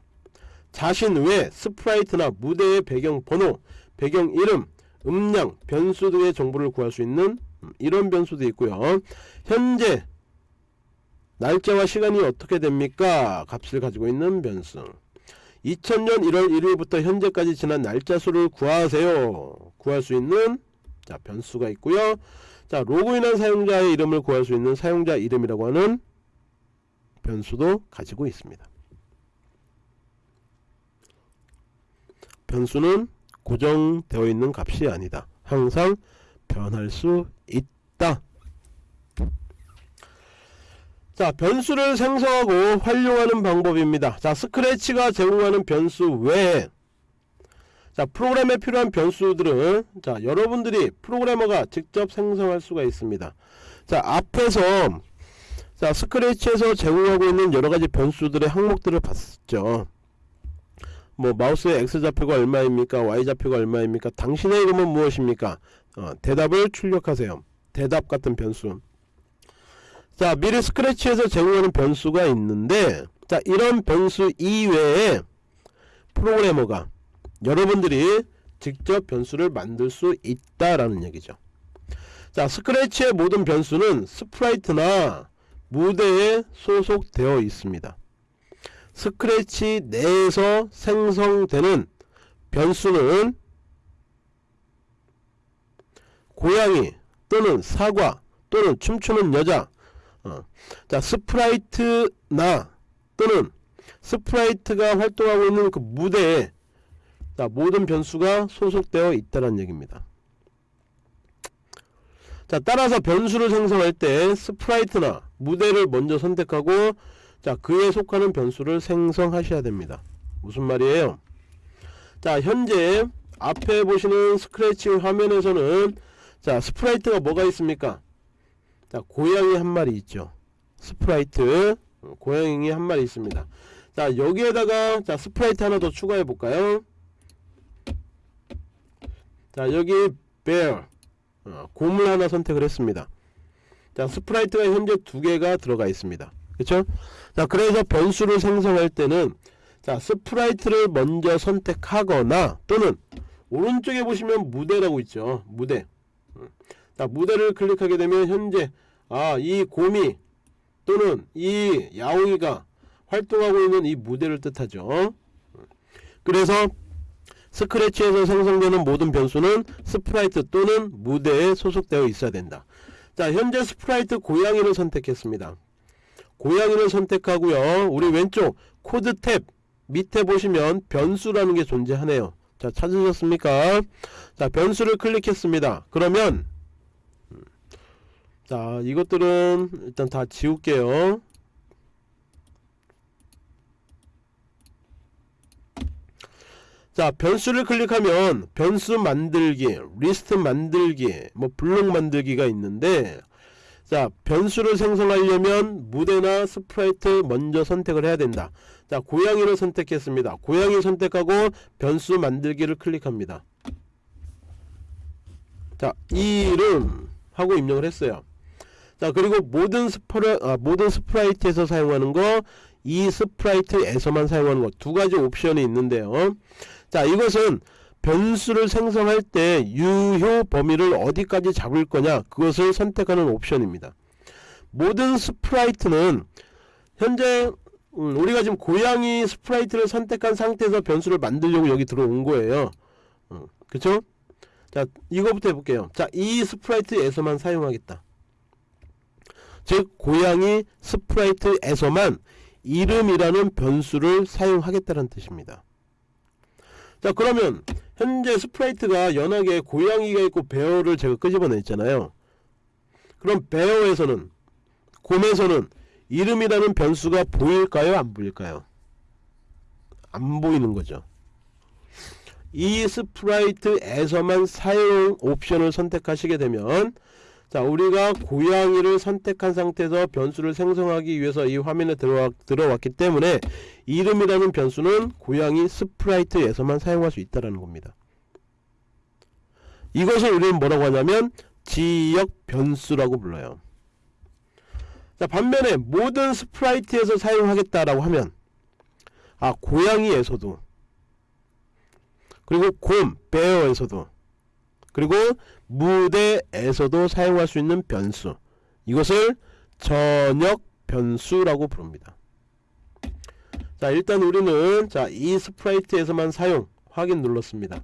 자신 외의 스프라이트나 무대의 배경 번호 배경 이름 음량 변수 등의 정보를 구할 수 있는 이런 변수도 있고요 현재 날짜와 시간이 어떻게 됩니까 값을 가지고 있는 변수 2000년 1월 1일부터 현재까지 지난 날짜 수를 구하세요. 구할 수 있는 자 변수가 있고요. 자 로그인한 사용자의 이름을 구할 수 있는 사용자 이름이라고 하는 변수도 가지고 있습니다. 변수는 고정되어 있는 값이 아니다. 항상 변할 수 있다. 자 변수를 생성하고 활용하는 방법입니다 자 스크래치가 제공하는 변수 외에 자 프로그램에 필요한 변수들은 자 여러분들이 프로그래머가 직접 생성할 수가 있습니다 자 앞에서 자 스크래치에서 제공하고 있는 여러가지 변수들의 항목들을 봤죠 뭐 마우스의 x좌표가 얼마입니까? Y좌표가 얼마입니까? 당신의 이름은 무엇입니까? 어, 대답을 출력하세요. 대답 같은 변수. 자 미리 스크래치에서 제공하는 변수가 있는데 자 이런 변수 이외에 프로그래머가 여러분들이 직접 변수를 만들 수 있다라는 얘기죠. 자 스크래치의 모든 변수는 스프라이트나 무대에 소속되어 있습니다 스크래치 내에서 생성되는 변수는 고양이 또는 사과 또는 춤추는 여자 어. 자 스프라이트나 또는 스프라이트가 활동하고 있는 그 무대에 자, 모든 변수가 소속되어 있다는 얘기입니다. 자 따라서 변수를 생성할 때 스프라이트나 무대를 먼저 선택하고 자 그에 속하는 변수를 생성하셔야 됩니다. 무슨 말이에요? 자 현재 앞에 보시는 스크래치 화면에서는 자 스프라이트가 뭐가 있습니까? 자 고양이 한 마리 있죠 스프라이트 어, 고양이 한 마리 있습니다 자 여기에다가 자 스프라이트 하나 더 추가해 볼까요 자 여기 bear 어, 곰을 하나 선택을 했습니다 자 스프라이트가 현재 두 개가 들어가 있습니다 그쵸 자 그래서 변수를 생성할 때는 자 스프라이트를 먼저 선택하거나 또는 오른쪽에 보시면 무대라고 있죠. 무대. 자 무대를 클릭하게 되면 현재 아 이 곰이 또는 이 야옹이가 활동하고 있는 이 무대를 뜻하죠. 그래서 스크래치에서 생성되는 모든 변수는 스프라이트 또는 무대에 소속되어 있어야 된다. 자 현재 스프라이트 고양이를 선택했습니다 고양이를 선택하고요. 우리 왼쪽 코드 탭 밑에 보시면 변수라는 게 존재하네요. 자 찾으셨습니까? 자 변수를 클릭했습니다. 그러면 자 이것들은 일단 다 지울게요. 자 변수를 클릭하면 변수 만들기 리스트 만들기 뭐 블록 만들기가 있는데 자 변수를 생성하려면 무대나 스프라이트 먼저 선택을 해야 된다. 자 고양이를 선택했습니다. 고양이 선택하고 변수 만들기를 클릭합니다. 자 이름 하고 입력을 했어요. 자 그리고 모든 스프라 아, 모든 스프라이트에서 사용하는 거 이 스프라이트에서만 사용하는 거 두 가지 옵션이 있는데요. 자 이것은 변수를 생성할 때 유효 범위를 어디까지 잡을 거냐 그것을 선택하는 옵션입니다. 모든 스프라이트는 현재 음, 우리가 지금 고양이 스프라이트를 선택한 상태에서 변수를 만들려고 여기 들어온 거예요. 음, 그쵸? 자 이거부터 해볼게요. 자 이 스프라이트에서만 사용하겠다. 즉 고양이 스프라이트에서만 이름이라는 변수를 사용하겠다는 뜻입니다. 자 그러면 현재 스프라이트가 연하게 고양이가 있고 bear를 제가 끄집어냈잖아요. 그럼 bear에서는 곰에서는 이름이라는 변수가 보일까요? 안 보일까요? 안 보이는 거죠. 이 스프라이트에서만 사용 옵션을 선택하시게 되면 자 우리가 고양이를 선택한 상태에서 변수를 생성하기 위해서 이 화면에 들어와, 들어왔기 때문에 이름이라는 변수는 고양이 스프라이트에서만 사용할 수 있다는 겁니다. 이것을 우리는 뭐라고 하냐면 지역 변수라고 불러요. 자 반면에 모든 스프라이트에서 사용하겠다라고 하면 아 고양이에서도 그리고 곰, bear에서도 그리고 무대에서도 사용할 수 있는 변수. 이것을 전역 변수라고 부릅니다. 자 일단 우리는 자 이 스프라이트에서만 사용 확인 눌렀습니다.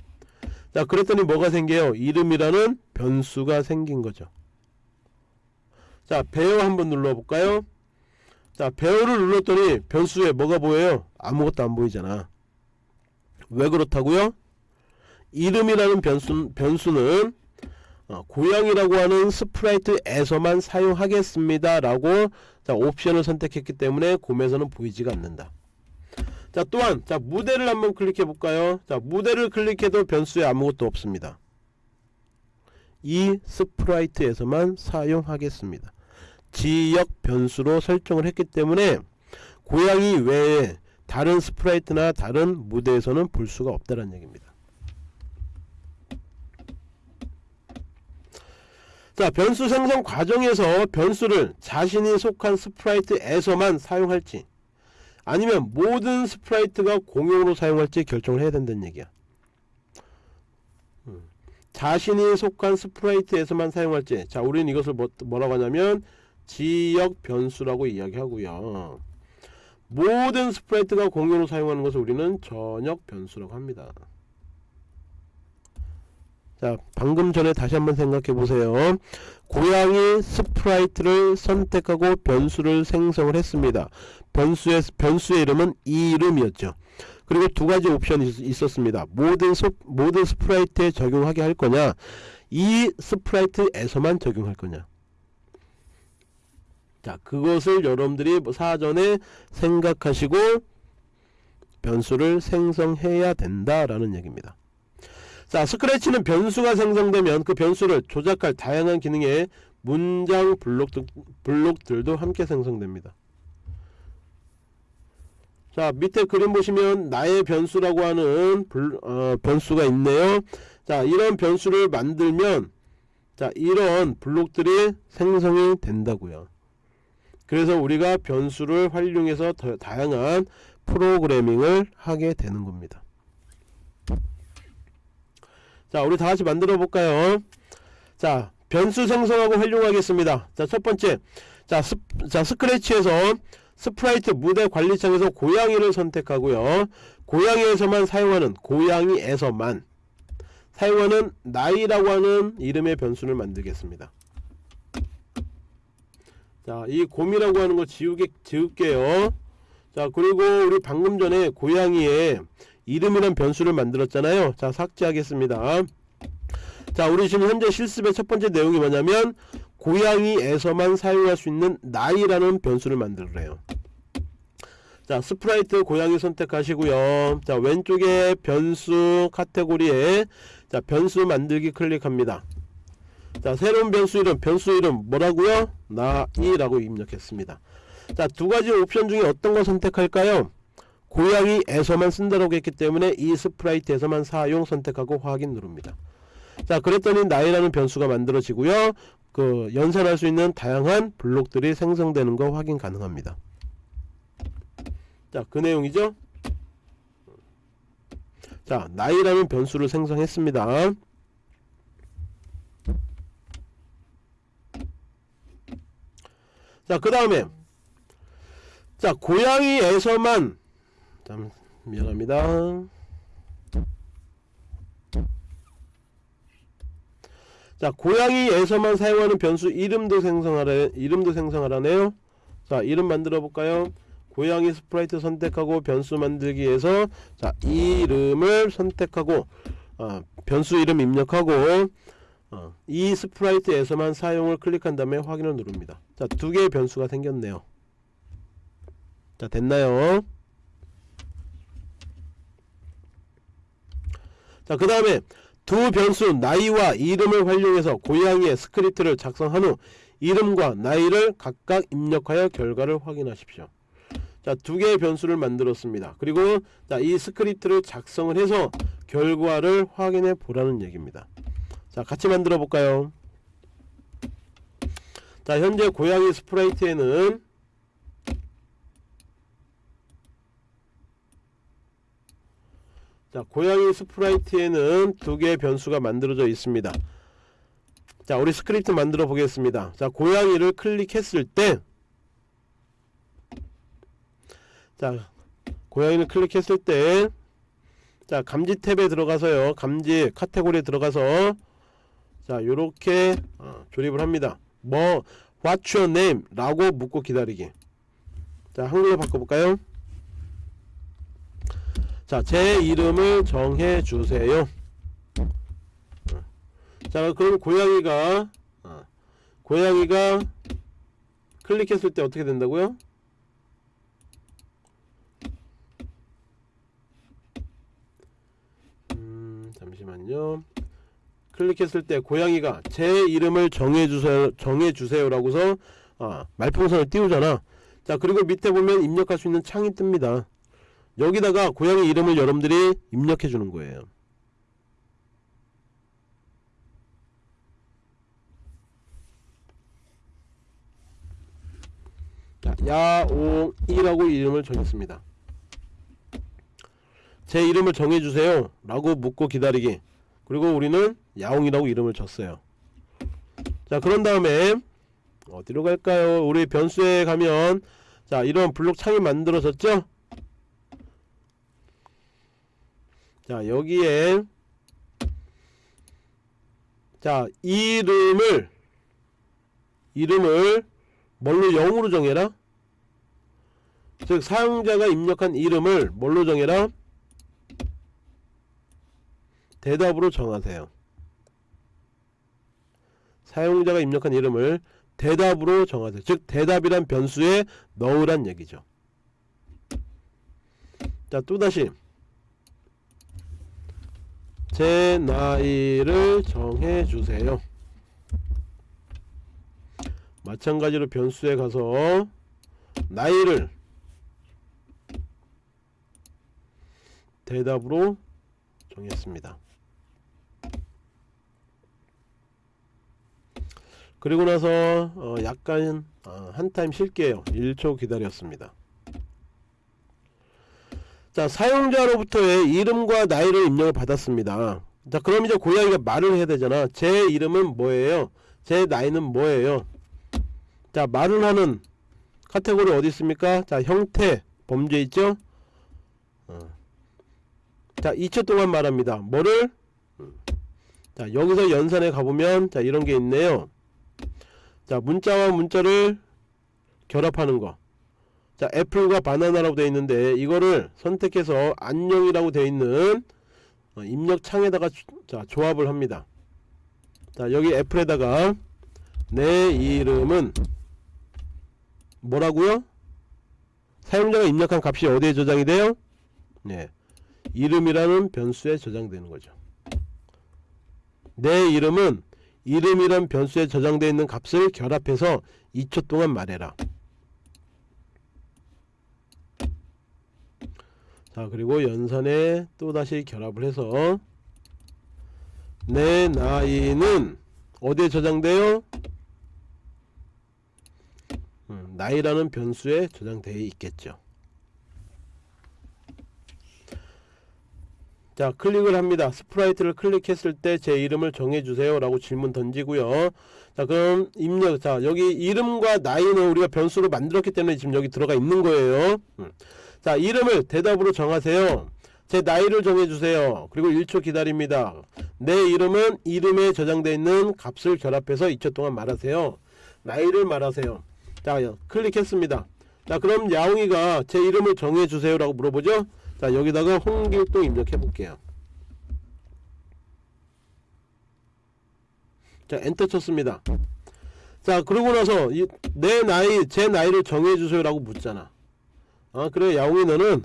자 그랬더니 뭐가 생겨요? 이름이라는 변수가 생긴 거죠. 자 bear 한번 눌러볼까요? 자 bear를 눌렀더니 변수에 뭐가 보여요? 아무것도 안 보이잖아. 왜 그렇다고요 이름이라는 변수, 변수는 어, 고양이라고 하는 sprite에서만 사용하겠습니다. 라고 자, 옵션을 선택했기 때문에 곰에서는 보이지가 않는다. 자 또한 자 무대를 한번 클릭해 볼까요? 자 무대를 클릭해도 변수에 아무것도 없습니다. 이 sprite에서만 사용하겠습니다. 지역 변수로 설정을 했기 때문에 고양이 외에 다른 sprite나 다른 무대에서는 볼 수가 없다는 얘기입니다 자 변수 생성 과정에서 변수를 자신이 속한 sprite에서만 사용할지 아니면 모든 sprite가 공용으로 사용할지 결정을 해야 된다는 얘기야. 음. 자신이 속한 sprite에서만 사용할지. 자 우리는 이것을 뭐, 뭐라고 하냐면 지역 변수라고 이야기하고요. 모든 sprite가 공용으로 사용하는 것을 우리는 전역 변수라고 합니다 자 방금 전에 다시 한번 생각해 보세요. 고양이 sprite를 선택하고 변수를 생성을 했습니다. 변수의 변수의 이름은 이름이었죠. 그리고 두 가지 옵션이 있었습니다. 모든 스, 모든 sprite에 적용하게 할 거냐? 이 sprite에서만 적용할 거냐? 자 그것을 여러분들이 뭐 사전에 생각하시고 변수를 생성해야 된다라는 얘기입니다 자 Scratch는 변수가 생성되면 그 변수를 조작할 다양한 기능의 문장 블록들, 블록들도 함께 생성됩니다. 자 밑에 그림 보시면 나의 변수라고 하는 불, 어, 변수가 있네요. 자 이런 변수를 만들면 자 이런 블록들이 생성이 된다고요. 그래서 우리가 변수를 활용해서 더 다양한 프로그래밍을 하게 되는 겁니다 자 우리 다같이 만들어 볼까요? 자 변수 생성하고 활용하겠습니다. 자 첫번째. 자, 스, 자 Scratch에서 sprite 무대 관리창에서 고양이를 선택하고요. 고양이에서만 사용하는 고양이에서만 사용하는 나이라고 하는 이름의 변수를 만들겠습니다. 자 이 곰이라고 하는 거 지우게, 지울게요. 자 그리고 우리 방금 전에 고양이에 이름이란 변수를 만들었잖아요. 자 삭제하겠습니다. 자 우리 지금 현재 실습의 첫 번째 내용이 뭐냐면 고양이에서만 사용할 수 있는 나이라는 변수를 만들어요. 자 sprite 고양이 선택하시고요. 자 왼쪽에 변수 카테고리에 자 변수 만들기 클릭합니다. 자 새로운 변수 이름 변수 이름 뭐라고요? 나이라고 입력했습니다. 자 두가지 옵션 중에 어떤 거 선택할까요 고양이에서만 쓴다고 했기 때문에 이 sprite에서만 사용 선택하고 확인 누릅니다. 자 그랬더니 나이라는 변수가 만들어지고요. 그 연산할 수 있는 다양한 블록들이 생성되는 거 확인 가능합니다. 자 그 내용이죠? 자 나이라는 변수를 생성했습니다. 자 그 다음에 자 고양이에서만 잠 미안합니다. 자 고양이에서만 사용하는 변수 이름도 생성하래 이름도 생성하라네요. 자 이름 만들어 볼까요? 고양이 sprite 선택하고 변수 만들기에서 자 이름을 선택하고 어, 변수 이름 입력하고 어, 이 sprite에서만 사용을 클릭한 다음에 확인을 누릅니다. 자 두 개의 변수가 생겼네요. 자 됐나요 자 그 다음에 두 변수 나이와 이름을 활용해서 고양이의 스크립트를 작성한 후 이름과 나이를 각각 입력하여 결과를 확인하십시오. 자 두 개의 변수를 만들었습니다. 그리고 자, 이 스크립트를 작성을 해서 결과를 확인해 보라는 얘기입니다. 자 같이 만들어 볼까요? 자 현재 고양이 sprite에는 자 고양이 sprite에는 두 개의 변수가 만들어져 있습니다. 자 우리 스크립트 만들어 보겠습니다. 자 고양이를 클릭했을 때 자 고양이를 클릭했을 때 자 감지 탭에 들어가서요. 감지 카테고리에 들어가서 자 요렇게 어, 조립을 합니다. 뭐 what's your name? 라고 묻고 기다리기. 자 한글로 바꿔볼까요 자, 제 이름을 정해 주세요. 자, 그럼 고양이가 어, 고양이가 클릭했을 때 어떻게 된다고요? 음, 잠시만요. 클릭했을 때 고양이가 제 이름을 정해 주세요. 정해 주세요라고서 아, 말풍선을 띄우잖아. 자, 그리고 밑에 보면 입력할 수 있는 창이 뜹니다. 여기다가 고양이 이름을 여러분들이 입력해 주는 거예요. 자, 야옹이라고 이름을 정했습니다. 제 이름을 정해주세요. 라고 묻고 기다리기. 그리고 우리는 야옹이라고 이름을 줬어요. 자 그런 다음에 어디로 갈까요? 우리 변수에 가면 자 이런 블록 창이 만들어졌죠 자 여기에 자 이름을 이름을 뭘로 0으로 정해라? 즉 사용자가 입력한 이름을 뭘로 정해라? 대답으로 정하세요. 사용자가 입력한 이름을 대답으로 정하세요. 즉 대답이란 변수에 넣으란 얘기죠. 자 또다시 제 나이를 정해주세요. 마찬가지로 변수에 가서 나이를 대답으로 정했습니다. 그리고 나서 어 약간 어한 타임 쉴게요. 1초 기다렸습니다 자 사용자로부터의 이름과 나이를 입력을 받았습니다. 자 그럼 이제 고양이가 말을 해야 되잖아. 제 이름은 뭐예요? 제 나이는 뭐예요? 자 말을 하는 카테고리 어디 있습니까? 자 형태 범죄 있죠? 어. 자 2초 동안 말합니다. 뭐를? 자 여기서 연산에 가보면 자 이런게 있네요. 자 문자와 문자를 결합하는 거 자 애플과 바나나라고 되어 있는데 이거를 선택해서 안녕이라고 되어 있는 어, 입력 창에다가 자 조합을 합니다 자 여기 애플에다가 내 이름은 뭐라고요 사용자가 입력한 값이 어디에 저장이 돼요? 네. 이름이라는 변수에 저장되는 거죠. 내 이름은 이름이란 변수에 저장되어 있는 값을 결합해서 2초 동안 말해라. 자 그리고 연산에 또다시 결합을 해서 내 나이는 어디에 저장돼요? 음, 나이라는 변수에 저장되어 있겠죠. 자 클릭을 합니다 sprite를 클릭했을 때 제 이름을 정해주세요 라고 질문 던지고요 자 그럼 입력 자 여기 이름과 나이는 우리가 변수로 만들었기 때문에 지금 여기 들어가 있는 거예요 음. 자 이름을 대답으로 정하세요. 제 나이를 정해주세요. 그리고 1초 기다립니다. 내 이름은 이름에 저장되어 있는 값을 결합해서 2초 동안 말하세요. 나이를 말하세요. 자 클릭했습니다. 자 그럼 야옹이가 제 이름을 정해주세요 라고 물어보죠. 자 여기다가 홍길동 입력해 볼게요. 자 엔터 쳤습니다. 자 그러고 나서 이, 내 나이 제 나이를 정해주세요 라고 묻잖아 아 그래 야옹이 너는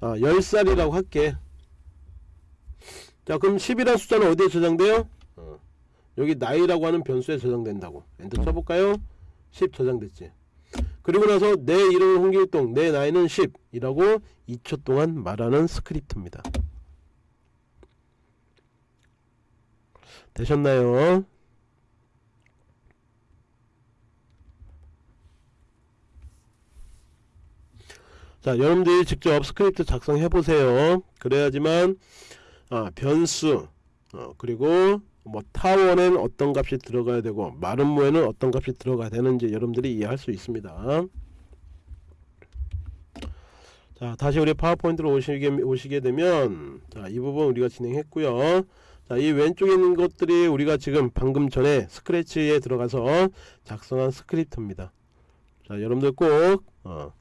아, 10살이라고 할게 자 그럼 10이라는 숫자는 어디에 저장돼요? 어, 여기 나이라고 하는 변수에 저장된다고 엔터 쳐볼까요? 10 저장됐지 그리고 나서 내 이름은 홍길동 내 나이는 10 이라고 2초 동안 말하는 스크립트입니다 되셨나요? 자 여러분들이 직접 스크립트 작성해 보세요. 그래야지만 아, 변수 어, 그리고 뭐 타원엔 어떤 값이 들어가야 되고 마름모에는 어떤 값이 들어가야 되는지 여러분들이 이해할 수 있습니다. 자 다시 우리 PowerPoint로 오시게, 오시게 되면 자 이 부분 우리가 진행했고요. 자 이 왼쪽에 있는 것들이 우리가 지금 방금 전에 Scratch에 들어가서 작성한 스크립트입니다. 자 여러분들 꼭 어,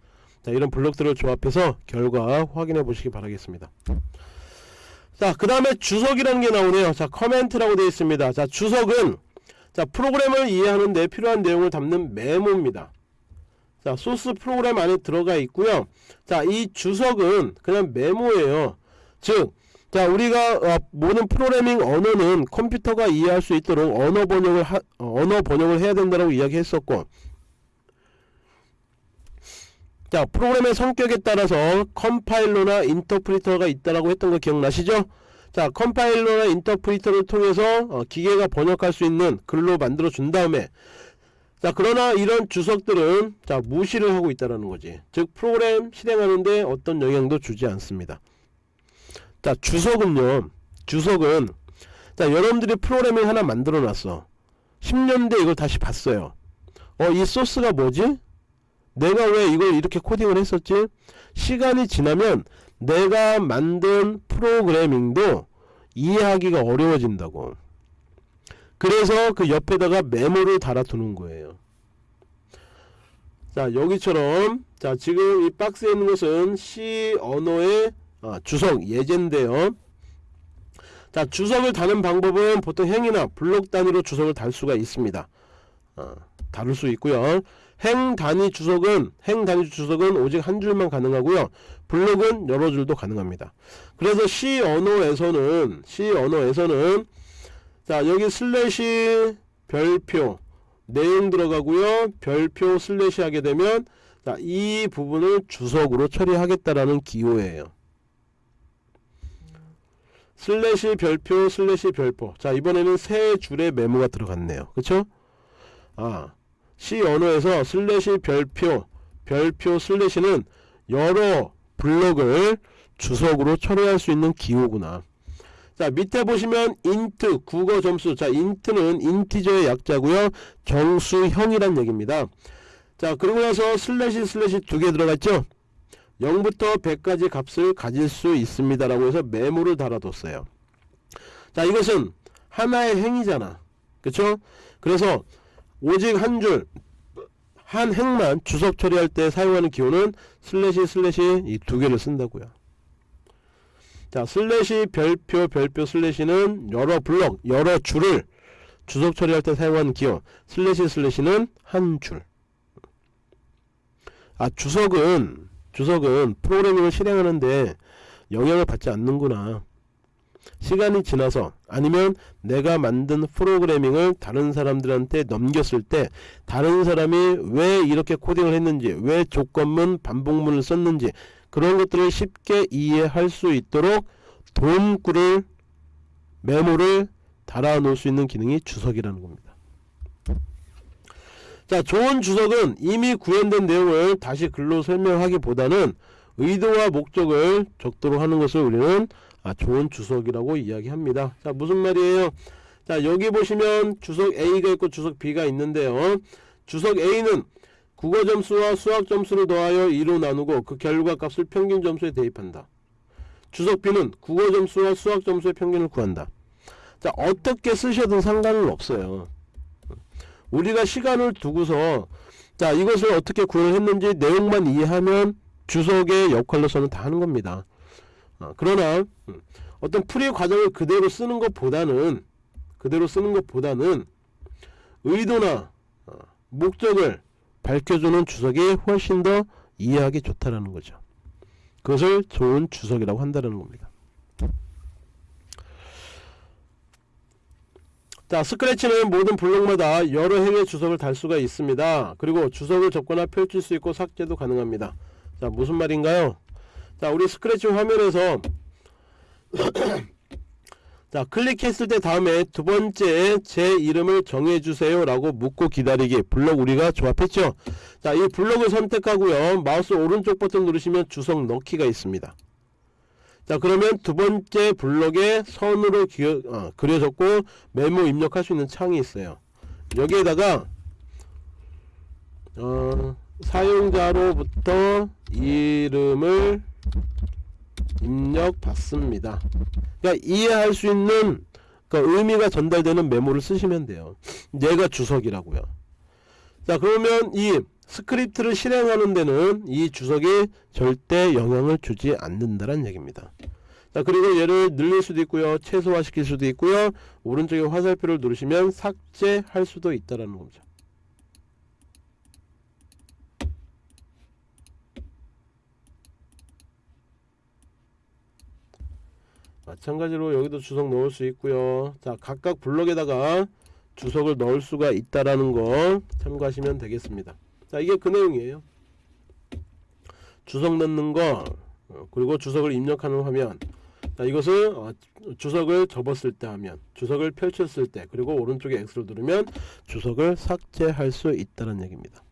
자 이런 블록들을 조합해서 결과 확인해 보시기 바라겠습니다. 자 그 다음에 주석이라는 게 나오네요. 자 comment라고 되어 있습니다. 자 주석은 자 프로그램을 이해하는 데 필요한 내용을 담는 메모입니다. 자 소스 프로그램 안에 들어가 있고요. 자 이 주석은 그냥 메모예요. 즉 자 우리가 어, 모든 프로그래밍 언어는 컴퓨터가 이해할 수 있도록 언어 번역을 하, 어, 언어 번역을 해야 된다고 이야기했었고 자 프로그램의 성격에 따라서 컴파일러나 인터프리터가 있다라고 했던 거 기억나시죠? 자 컴파일러나 인터프리터를 통해서 어, 기계가 번역할 수 있는 글로 만들어 준 다음에 자 그러나 이런 주석들은 자 무시를 하고 있다라는 거지. 즉 프로그램 실행하는데 어떤 영향도 주지 않습니다. 자 주석은요. 주석은 자 여러분들이 프로그램을 하나 만들어 놨어. 10년 뒤에 이걸 다시 봤어요. 어 이 소스가 뭐지? 내가 왜 이걸 이렇게 코딩을 했었지? 시간이 지나면 내가 만든 프로그래밍도 이해하기가 어려워진다고. 그래서 그 옆에다가 메모를 달아두는 거예요. 자 여기처럼 자 지금 이 박스에 있는 것은 C 언어의 아, 주석 예제인데요. 자 주석을 다는 방법은 보통 행이나 블록 단위로 주석을 달 수가 있습니다. 어, 다룰 수 있고요 행 단위 주석은 행 단위 주석은 오직 한 줄만 가능하고요. 블록은 여러 줄도 가능합니다. 그래서 C 언어에서는 C 언어에서는 자 여기 슬래시 별표 내용 들어가고요. 별표 슬래시 하게 되면 자, 이 부분을 주석으로 처리하겠다라는 기호예요. 슬래시 별표 슬래시 별표 자 이번에는 세 줄의 메모가 들어갔네요. 그쵸? 아 C 언어에서 슬래시 별표 별표 슬래시는 여러 블록을 주석으로 처리할 수 있는 기호구나. 자 밑에 보시면 int 국어 점수. 자 int는 인티저의 약자고요. 정수형이란 얘기입니다. 자 그리고 나서 슬래시 슬래시 두 개 들어갔죠? 0부터 100까지 값을 가질 수 있습니다 라고 해서 메모를 달아뒀어요. 자 이것은 하나의 행이잖아. 그쵸? 그래서 오직 한 줄, 한 행만 주석 처리할 때 사용하는 기호는 슬래시 슬래시 이 두 개를 쓴다고요. 자, 슬래시 별표 별표 슬래시는 여러 블럭, 여러 줄을 주석 처리할 때 사용하는 기호. 슬래시 슬래시는 한 줄. 아, 주석은 주석은 프로그래밍을 실행하는데 영향을 받지 않는구나. 시간이 지나서 아니면 내가 만든 프로그래밍을 다른 사람들한테 넘겼을 때 다른 사람이 왜 이렇게 코딩을 했는지 왜 조건문 반복문을 썼는지 그런 것들을 쉽게 이해할 수 있도록 도움구를 메모를 달아 놓을 수 있는 기능이 주석이라는 겁니다. 자, 좋은 주석은 이미 구현된 내용을 다시 글로 설명하기보다는 의도와 목적을 적도록 하는 것을 우리는 아, 좋은 주석이라고 이야기합니다. 자, 무슨 말이에요? 자, 여기 보시면 주석 A가 있고 주석 B가 있는데요. 주석 A는 국어 점수와 수학 점수를 더하여 2로 나누고 그 결과 값을 평균 점수에 대입한다. 주석 B는 국어 점수와 수학 점수의 평균을 구한다. 자, 어떻게 쓰셔도 상관은 없어요. 우리가 시간을 두고서 자, 이것을 어떻게 구현했는지 내용만 이해하면 주석의 역할로서는 다 하는 겁니다. 어, 그러나 음, 어떤 풀이 과정을 그대로 쓰는 것보다는 그대로 쓰는 것보다는 의도나 어, 목적을 밝혀주는 주석이 훨씬 더 이해하기 좋다라는 거죠. 그것을 좋은 주석이라고 한다는 겁니다. 자 스크래치는 모든 블록마다 여러 행의 주석을 달 수가 있습니다. 그리고 주석을 접거나 펼칠 수 있고 삭제도 가능합니다. 자 무슨 말인가요? 자 우리 스크래치 화면에서 자 클릭했을 때 다음에 두 번째 제 이름을 정해주세요 라고 묻고 기다리기. 블록 우리가 조합했죠? 자 이 블록을 선택하고요. 마우스 오른쪽 버튼 누르시면 주석 넣기가 있습니다. 자 그러면 두 번째 블록에 선으로 기어, 어, 그려졌고 메모 입력할 수 있는 창이 있어요. 여기에다가 어, 사용자로부터 이름을 입력 받습니다. 그러니까 이해할 수 있는 그러니까 의미가 전달되는 메모를 쓰시면 돼요. 얘가 주석이라고요. 자 그러면 이 스크립트를 실행하는 데는 이 주석이 절대 영향을 주지 않는다는 얘기입니다. 자 그리고 얘를 늘릴 수도 있고요. 최소화 시킬 수도 있고요. 오른쪽에 화살표를 누르시면 삭제할 수도 있다라는 겁니다 마찬가지로 여기도 주석 넣을 수 있고요. 자 각각 블럭에다가 주석을 넣을 수가 있다라는 거 참고하시면 되겠습니다. 자 이게 그 내용이에요. 주석 넣는 거 어, 그리고 주석을 입력하는 화면. 자 이것을 어, 주석을 접었을 때 하면 주석을 펼쳤을 때 그리고 오른쪽에 X를 누르면 주석을 삭제할 수 있다는 얘기입니다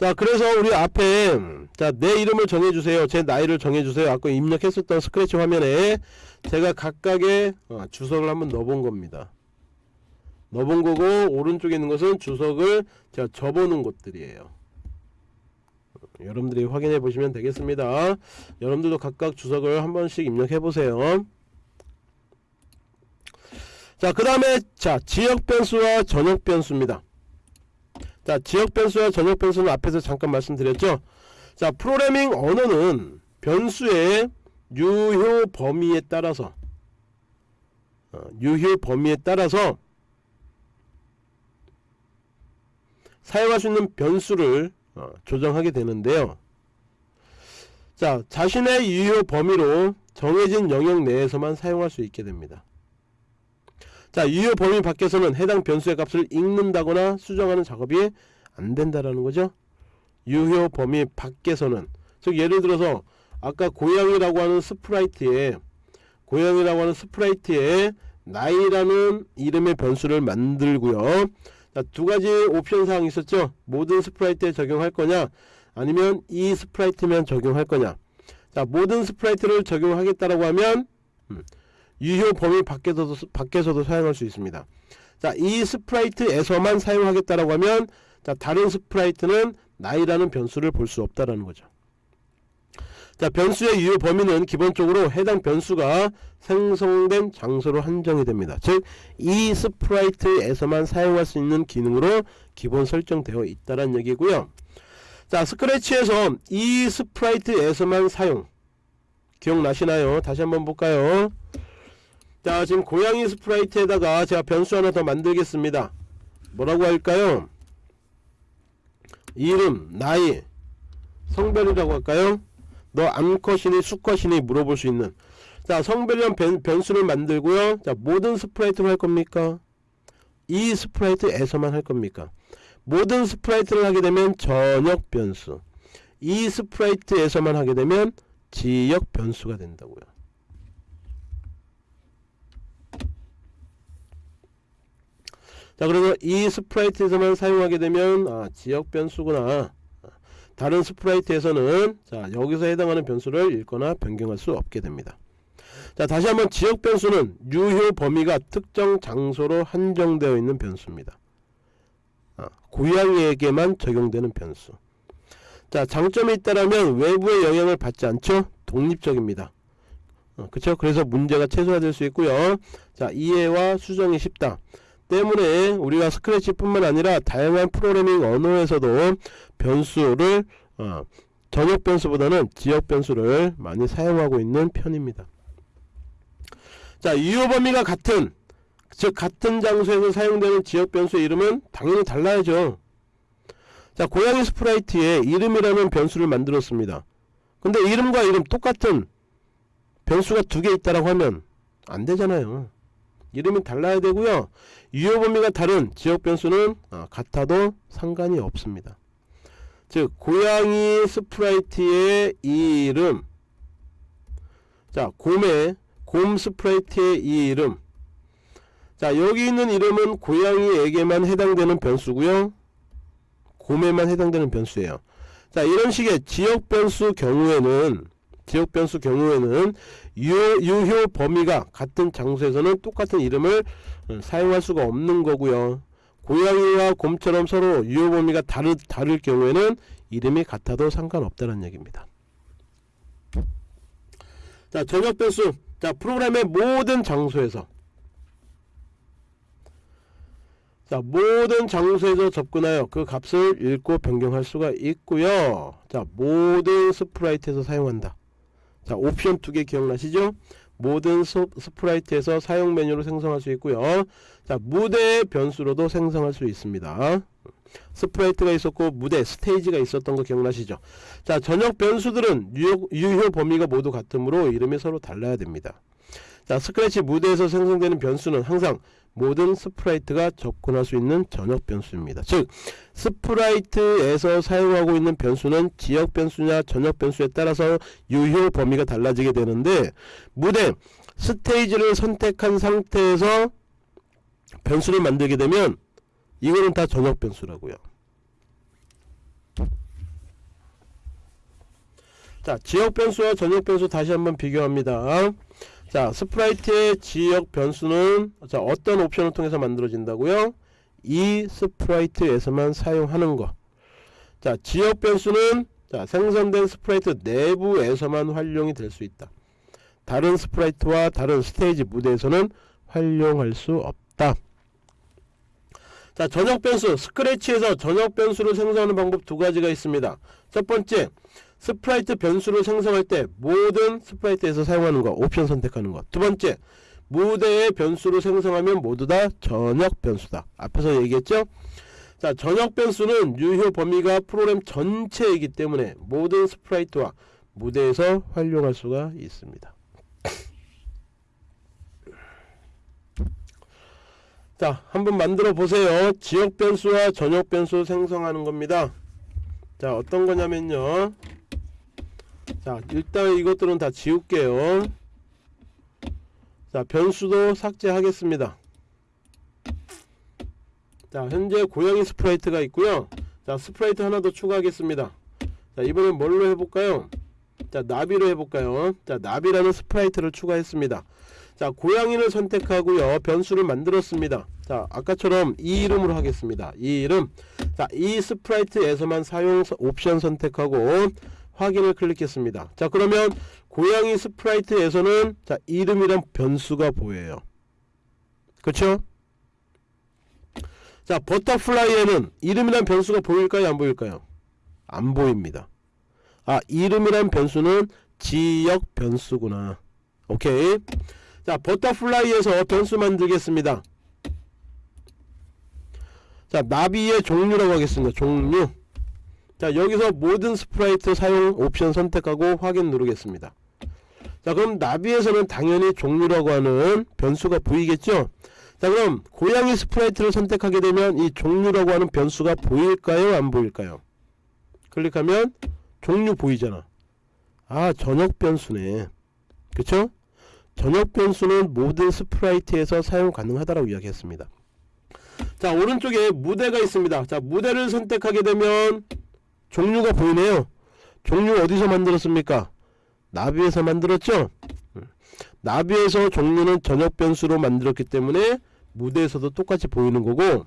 자 그래서 우리 앞에 자 내 이름을 정해주세요. 제 나이를 정해주세요. 아까 입력했었던 스크래치 화면에 제가 각각의 어, 주석을 한번 넣어본 겁니다. 넣어본 거고 오른쪽에 있는 것은 주석을 제가 접어놓은 것들이에요. 여러분들이 확인해 보시면 되겠습니다. 여러분들도 각각 주석을 한 번씩 입력해 보세요. 자그 다음에 자 지역 변수와 전역 변수입니다 자 지역 변수와 전역 변수는 앞에서 잠깐 말씀드렸죠? 자 프로그래밍 언어는 변수의 유효 범위에 따라서 어, 유효 범위에 따라서 사용할 수 있는 변수를 어, 조정하게 되는데요. 자 자신의 유효 범위로 정해진 영역 내에서만 사용할 수 있게 됩니다 자 유효 범위 밖에서는 해당 변수의 값을 읽는다거나 수정하는 작업이 안 된다라는 거죠. 유효 범위 밖에서는. 즉 예를 들어서 아까 고양이라고 하는 sprite에 고양이라고 하는 sprite에 나이라는 이름의 변수를 만들고요. 자, 두 가지 옵션 사항이 있었죠. 모든 sprite에 적용할 거냐? 아니면 이 sprite만 적용할 거냐? 자 모든 sprite를 적용하겠다라고 하면 음, 유효 범위 밖에서도, 밖에서도 사용할 수 있습니다. 자 이 sprite에서만 사용하겠다라고 하면 자 다른 sprite는 나이라는 변수를 볼 수 없다라는 거죠. 자 변수의 유효 범위는 기본적으로 해당 변수가 생성된 장소로 한정이 됩니다. 즉 이 sprite에서만 사용할 수 있는 기능으로 기본 설정되어 있다는 얘기고요. 자 Scratch에서 이 sprite에서만 사용. 기억나시나요? 다시 한번 볼까요 자 지금 고양이 sprite에다가 제가 변수 하나 더 만들겠습니다 뭐라고 할까요 이름 나이 성별이라고 할까요? 너 암컷이니 수컷이니 물어볼 수 있는 자 성별이란 변, 변수를 만들고요 자 모든 sprite로 할 겁니까? 이 sprite에서만 할 겁니까? 모든 sprite를 하게 되면 전역 변수 이 sprite에서만 하게 되면 지역 변수가 된다고요 자 그래서 이 sprite에서만 사용하게 되면 아, 지역 변수구나. 다른 sprite에서는 자 여기서 해당하는 변수를 읽거나 변경할 수 없게 됩니다. 자 다시 한번 지역 변수는 유효 범위가 특정 장소로 한정되어 있는 변수입니다. 아, 고양이에게만 적용되는 변수. 자 장점이 있다라면 외부의 영향을 받지 않죠? 독립적입니다. 어, 그쵸? 그래서 문제가 최소화될 수 있고요. 자 이해와 수정이 쉽다 때문에 우리가 스크래치 뿐만 아니라 다양한 프로그래밍 언어에서도 변수를 어, 전역 변수보다는 지역 변수를 많이 사용하고 있는 편입니다. 자 유효 범위가 같은 즉 같은 장소에서 사용되는 지역 변수의 이름은 당연히 달라야죠. 자 고양이 sprite에 이름이라는 변수를 만들었습니다. 근데 이름과 이름 똑같은 변수가 두 개 있다라고 하면 안 되잖아요 이름이 달라야 되고요. 유효 범위가 다른 지역 변수는 아, 같아도 상관이 없습니다. 즉 고양이 sprite의 이 이름. 자 곰의 곰 sprite의 이 이름. 자 여기 있는 이름은 고양이에게만 해당되는 변수고요. 곰에만 해당되는 변수예요. 자 이런 식의 지역 변수 경우에는 지역 변수 경우에는 유효, 유효 범위가 같은 장소에서는 똑같은 이름을 어, 사용할 수가 없는 거고요. 고양이와 곰처럼 서로 유효 범위가 다르, 다를 경우에는 이름이 같아도 상관없다는 얘기입니다. 자 전역 변수. 자 프로그램의 모든 장소에서. 자 모든 장소에서 접근하여 그 값을 읽고 변경할 수가 있고요. 자 모든 sprite에서 사용한다 자 옵션 두개 기억나시죠? 모든 스, sprite에서 사용 메뉴로 생성할 수 있고요. 자 무대 변수로도 생성할 수 있습니다. sprite가 있었고 무대 스테이지가 있었던 거 기억나시죠? 자 전역 변수들은 유효, 유효 범위가 모두 같으므로 이름이 서로 달라야 됩니다. 자 스크래치 무대에서 생성되는 변수는 항상 모든 sprite가 접근할 수 있는 전역 변수입니다. 즉 sprite에서 사용하고 있는 변수는 지역 변수냐 전역 변수에 따라서 유효 범위가 달라지게 되는데 무대 스테이지를 선택한 상태에서 변수를 만들게 되면 이거는 다 전역 변수라고요. 자 지역 변수와 전역 변수 다시 한번 비교합니다 자 sprite의 지역 변수는 자 어떤 옵션을 통해서 만들어진다고요? 이 sprite에서만 사용하는 거자 지역 변수는 자 생성된 스프라이트 내부에서만 활용이 될 수 있다. 다른 sprite와 다른 스테이지 무대에서는 활용할 수 없다. 자 전역 변수. Scratch에서 전역 변수를 생성하는 방법 두 가지가 있습니다. 첫 번째 sprite 변수를 생성할 때 모든 sprite에서 사용하는 거 옵션 선택하는 거. 두 번째 무대의 변수를 생성하면 모두 다 전역 변수다. 앞에서 얘기했죠? 자 전역 변수는 유효 범위가 프로그램 전체이기 때문에 모든 sprite와 무대에서 활용할 수가 있습니다. 자 한번 만들어 보세요. 지역 변수와 전역 변수 생성하는 겁니다. 자 어떤 거냐면요 자 일단 이것들은 다 지울게요. 자 변수도 삭제하겠습니다. 자 현재 고양이 sprite가 있고요. 자 sprite 하나 더 추가하겠습니다. 자 이번엔 뭘로 해볼까요? 자 나비로 해볼까요? 자 나비라는 sprite를 추가했습니다. 자 고양이를 선택하고요. 변수를 만들었습니다. 자 아까처럼 이 이름으로 하겠습니다. 이 이름. 자 이 sprite에서만 사용 옵션 선택하고 확인을 클릭했습니다. 자 그러면 고양이 sprite에서는 자 이름이란 변수가 보여요. 그쵸? 자 Butterfly에는 이름이란 변수가 보일까요? 안 보일까요? 안 보입니다. 아 이름이란 변수는 지역 변수구나. 오케이. 자 Butterfly에서 변수 만들겠습니다. 자 나비의 종류라고 하겠습니다. 종류 자 여기서 모든 sprite 사용 옵션 선택하고 확인 누르겠습니다. 자 그럼 나비에서는 당연히 종류라고 하는 변수가 보이겠죠? 자 그럼 고양이 sprite를 선택하게 되면 이 종류라고 하는 변수가 보일까요? 안 보일까요? 클릭하면 종류 보이잖아. 아 전역 변수네. 그쵸? 전역 변수는 모든 sprite에서 사용 가능하다라고 이야기했습니다. 자 오른쪽에 무대가 있습니다. 자 무대를 선택하게 되면 종류가 보이네요. 종류 어디서 만들었습니까? 나비에서 만들었죠? 음. 나비에서 종류는 전역 변수로 만들었기 때문에 무대에서도 똑같이 보이는 거고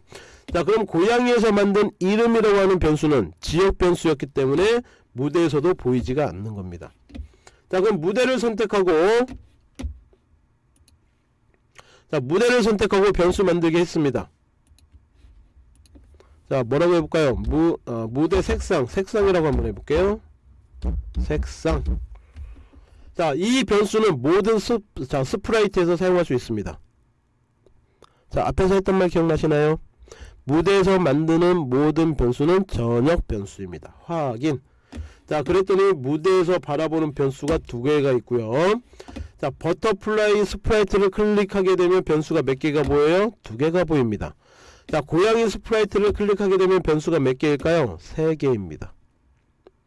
자 그럼 고양이에서 만든 이름이라고 하는 변수는 지역 변수였기 때문에 무대에서도 보이지가 않는 겁니다. 자 그럼 무대를 선택하고 자 무대를 선택하고 변수 만들기 했습니다 자 뭐라고 해볼까요? 무, 어, 무대 색상 색상이라고 한번 해볼게요. 색상. 자 이 변수는 모든 스, 자, sprite에서 사용할 수 있습니다. 자 앞에서 했던 말 기억나시나요? 무대에서 만드는 모든 변수는 전역 변수입니다. 확인. 자 그랬더니 무대에서 바라보는 변수가 두 개가 있고요. 자 Butterfly sprite를 클릭하게 되면 변수가 몇 개가 보여요? 두 개가 보입니다 자 고양이 sprite를 클릭하게 되면 변수가 몇 개일까요? 3개입니다.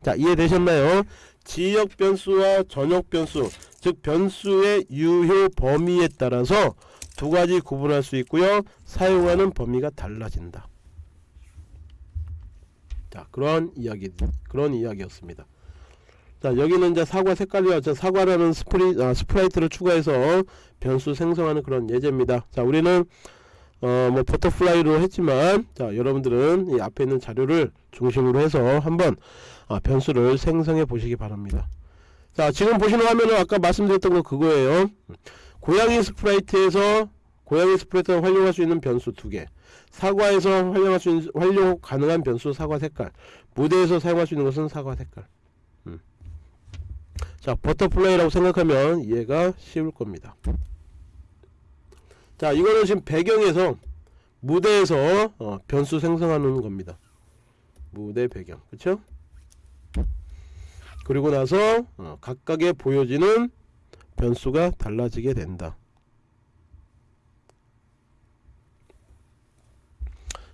자 이해되셨나요? 지역 변수와 전역 변수 즉 변수의 유효 범위에 따라서 두 가지 구분할 수 있고요. 사용하는 범위가 달라진다. 자 그런 이야기 그런 이야기였습니다. 자 여기는 이제 사과 색깔이와 저 사과라는 스프리, 아, sprite를 추가해서 변수 생성하는 그런 예제입니다. 자 우리는 어, 뭐 Butterfly로 했지만 자 여러분들은 이 앞에 있는 자료를 중심으로 해서 한번 아, 변수를 생성해 보시기 바랍니다. 자 지금 보시는 화면은 아까 말씀드렸던 거 그거예요. 고양이 sprite에서 고양이 sprite를 활용할 수 있는 변수 두개. 사과에서 활용할 수 있는 활용 가능한 변수 사과 색깔. 무대에서 사용할 수 있는 것은 사과 색깔. 음. 자 butterfly라고 생각하면 이해가 쉬울 겁니다 자 이거는 지금 배경에서 무대에서 어, 변수 생성하는 겁니다. 무대 배경. 그쵸? 그리고 나서 어, 각각의 보여지는 변수가 달라지게 된다.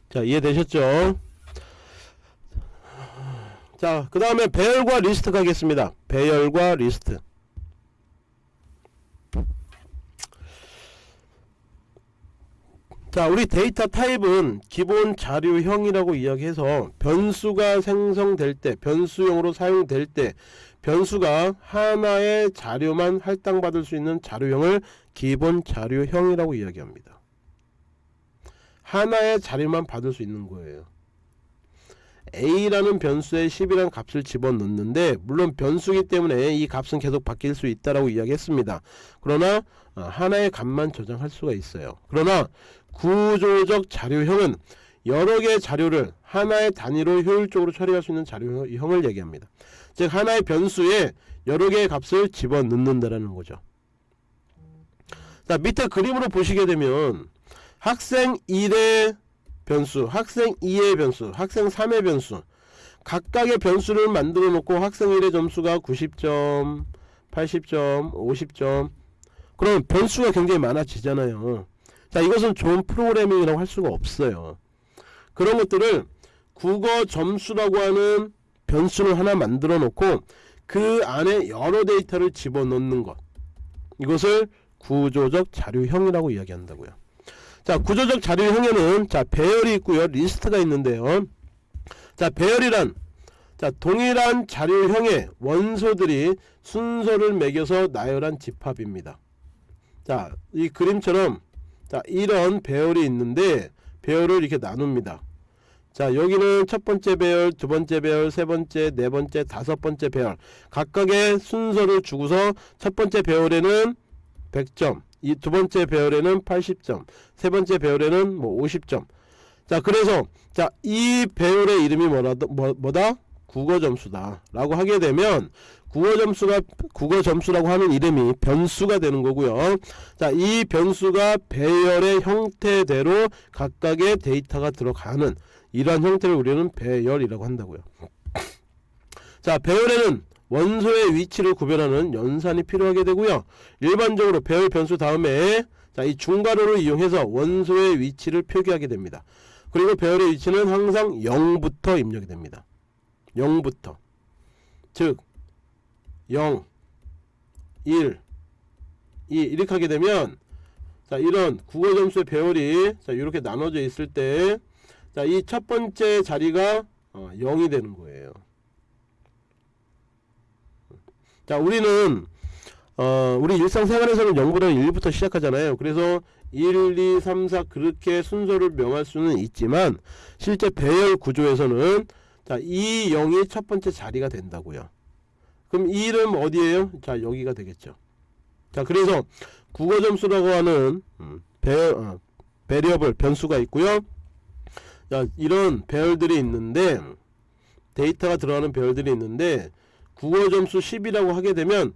자 이해되셨죠? 자그 다음에 배열과 리스트 가겠습니다. 배열과 리스트 자 우리 데이터 타입은 기본 자료형이라고 이야기해서 변수가 생성될 때 변수형으로 사용될 때 변수가 하나의 자료만 할당받을 수 있는 자료형을 기본 자료형이라고 이야기합니다. 하나의 자료만 받을 수 있는 거예요. A라는 변수에 10이라는 값을 집어넣는데 물론 변수기 때문에 이 값은 계속 바뀔 수 있다라고 이야기했습니다. 그러나 어, 하나의 값만 저장할 수가 있어요. 그러나 구조적 자료형은 여러 개의 자료를 하나의 단위로 효율적으로 처리할 수 있는 자료형을 얘기합니다. 즉 하나의 변수에 여러 개의 값을 집어넣는다라는 거죠. 자 밑에 그림으로 보시게 되면 학생 1의 변수, 학생 2의 변수, 학생 3의 변수 각각의 변수를 만들어 놓고 학생 1의 점수가 90점, 80점, 50점 그럼 변수가 굉장히 많아지잖아요. 자 이것은 좋은 프로그래밍이라고 할 수가 없어요. 그런 것들을 국어 점수라고 하는 변수를 하나 만들어 놓고 그 안에 여러 데이터를 집어넣는 것. 이것을 구조적 자료형이라고 이야기한다고요. 자 구조적 자료형에는 자 배열이 있고요. 리스트가 있는데요. 자 배열이란 자 동일한 자료형의 원소들이 순서를 매겨서 나열한 집합입니다. 자 이 그림처럼 자 이런 배열이 있는데 배열을 이렇게 나눕니다. 자 여기는 첫 번째 배열 두 번째 배열 세 번째 네 번째 다섯 번째 배열. 각각의 순서를 주고서 첫 번째 배열에는 100점 이 두 번째 배열에는 80점 세 번째 배열에는 뭐 50점. 자 그래서 자 이 배열의 이름이 뭐라, 뭐, 뭐다? 국어 점수다. 라고 하게 되면 국어 점수가 국어 점수라고 하는 이름이 변수가 되는 거고요. 자, 이 변수가 배열의 형태대로 각각의 데이터가 들어가는 이러한 형태를 우리는 배열이라고 한다고요. 자 배열에는 원소의 위치를 구별하는 연산이 필요하게 되고요 일반적으로 배열 변수 다음에 자 이 중괄호를 이용해서 원소의 위치를 표기하게 됩니다 그리고 배열의 위치는 항상 0부터 입력이 됩니다 0부터 즉 0 1 2 이렇게 하게 되면 자 이런 국어 점수의 배열이 자 이렇게 나눠져 있을 때 자 이 첫 번째 자리가 어, 0이 되는 거예요. 자 우리는 어, 우리 일상생활에서는 0보다 1부터 시작하잖아요. 그래서 1, 2, 3, 4 그렇게 순서를 명할 수는 있지만 실제 배열 구조에서는 자, 이 0이 첫 번째 자리가 된다고요 그럼 이 이름 어디에요? 자 여기가 되겠죠. 자 그래서 국어 점수라고 하는 음, 배, 어, variable 변수가 있고요. 자 이런 배열들이 있는데 데이터가 들어가는 배열들이 있는데 국어 점수 10이라고 하게 되면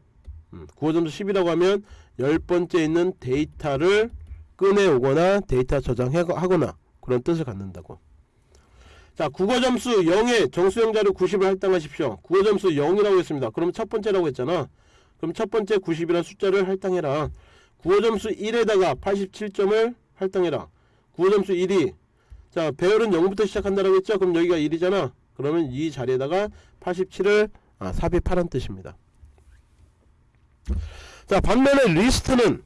음, 국어 점수 10이라고 하면 열 번째 있는 데이터를 꺼내오거나 데이터 저장하거나 그런 뜻을 갖는다고 자 국어 점수 0에 정수형 자료 90을 할당하십시오. 국어 점수 0이라고 했습니다. 그럼 첫 번째라고 했잖아. 그럼 첫 번째 90이라는 숫자를 할당해라. 국어 점수 1에다가 87점을 할당해라. 국어 점수 1이. 자 배열은 0부터 시작한다라고 했죠? 그럼 여기가 1이잖아. 그러면 이 자리에다가 87을 아, 삽입하란 뜻입니다. 자 반면에 리스트는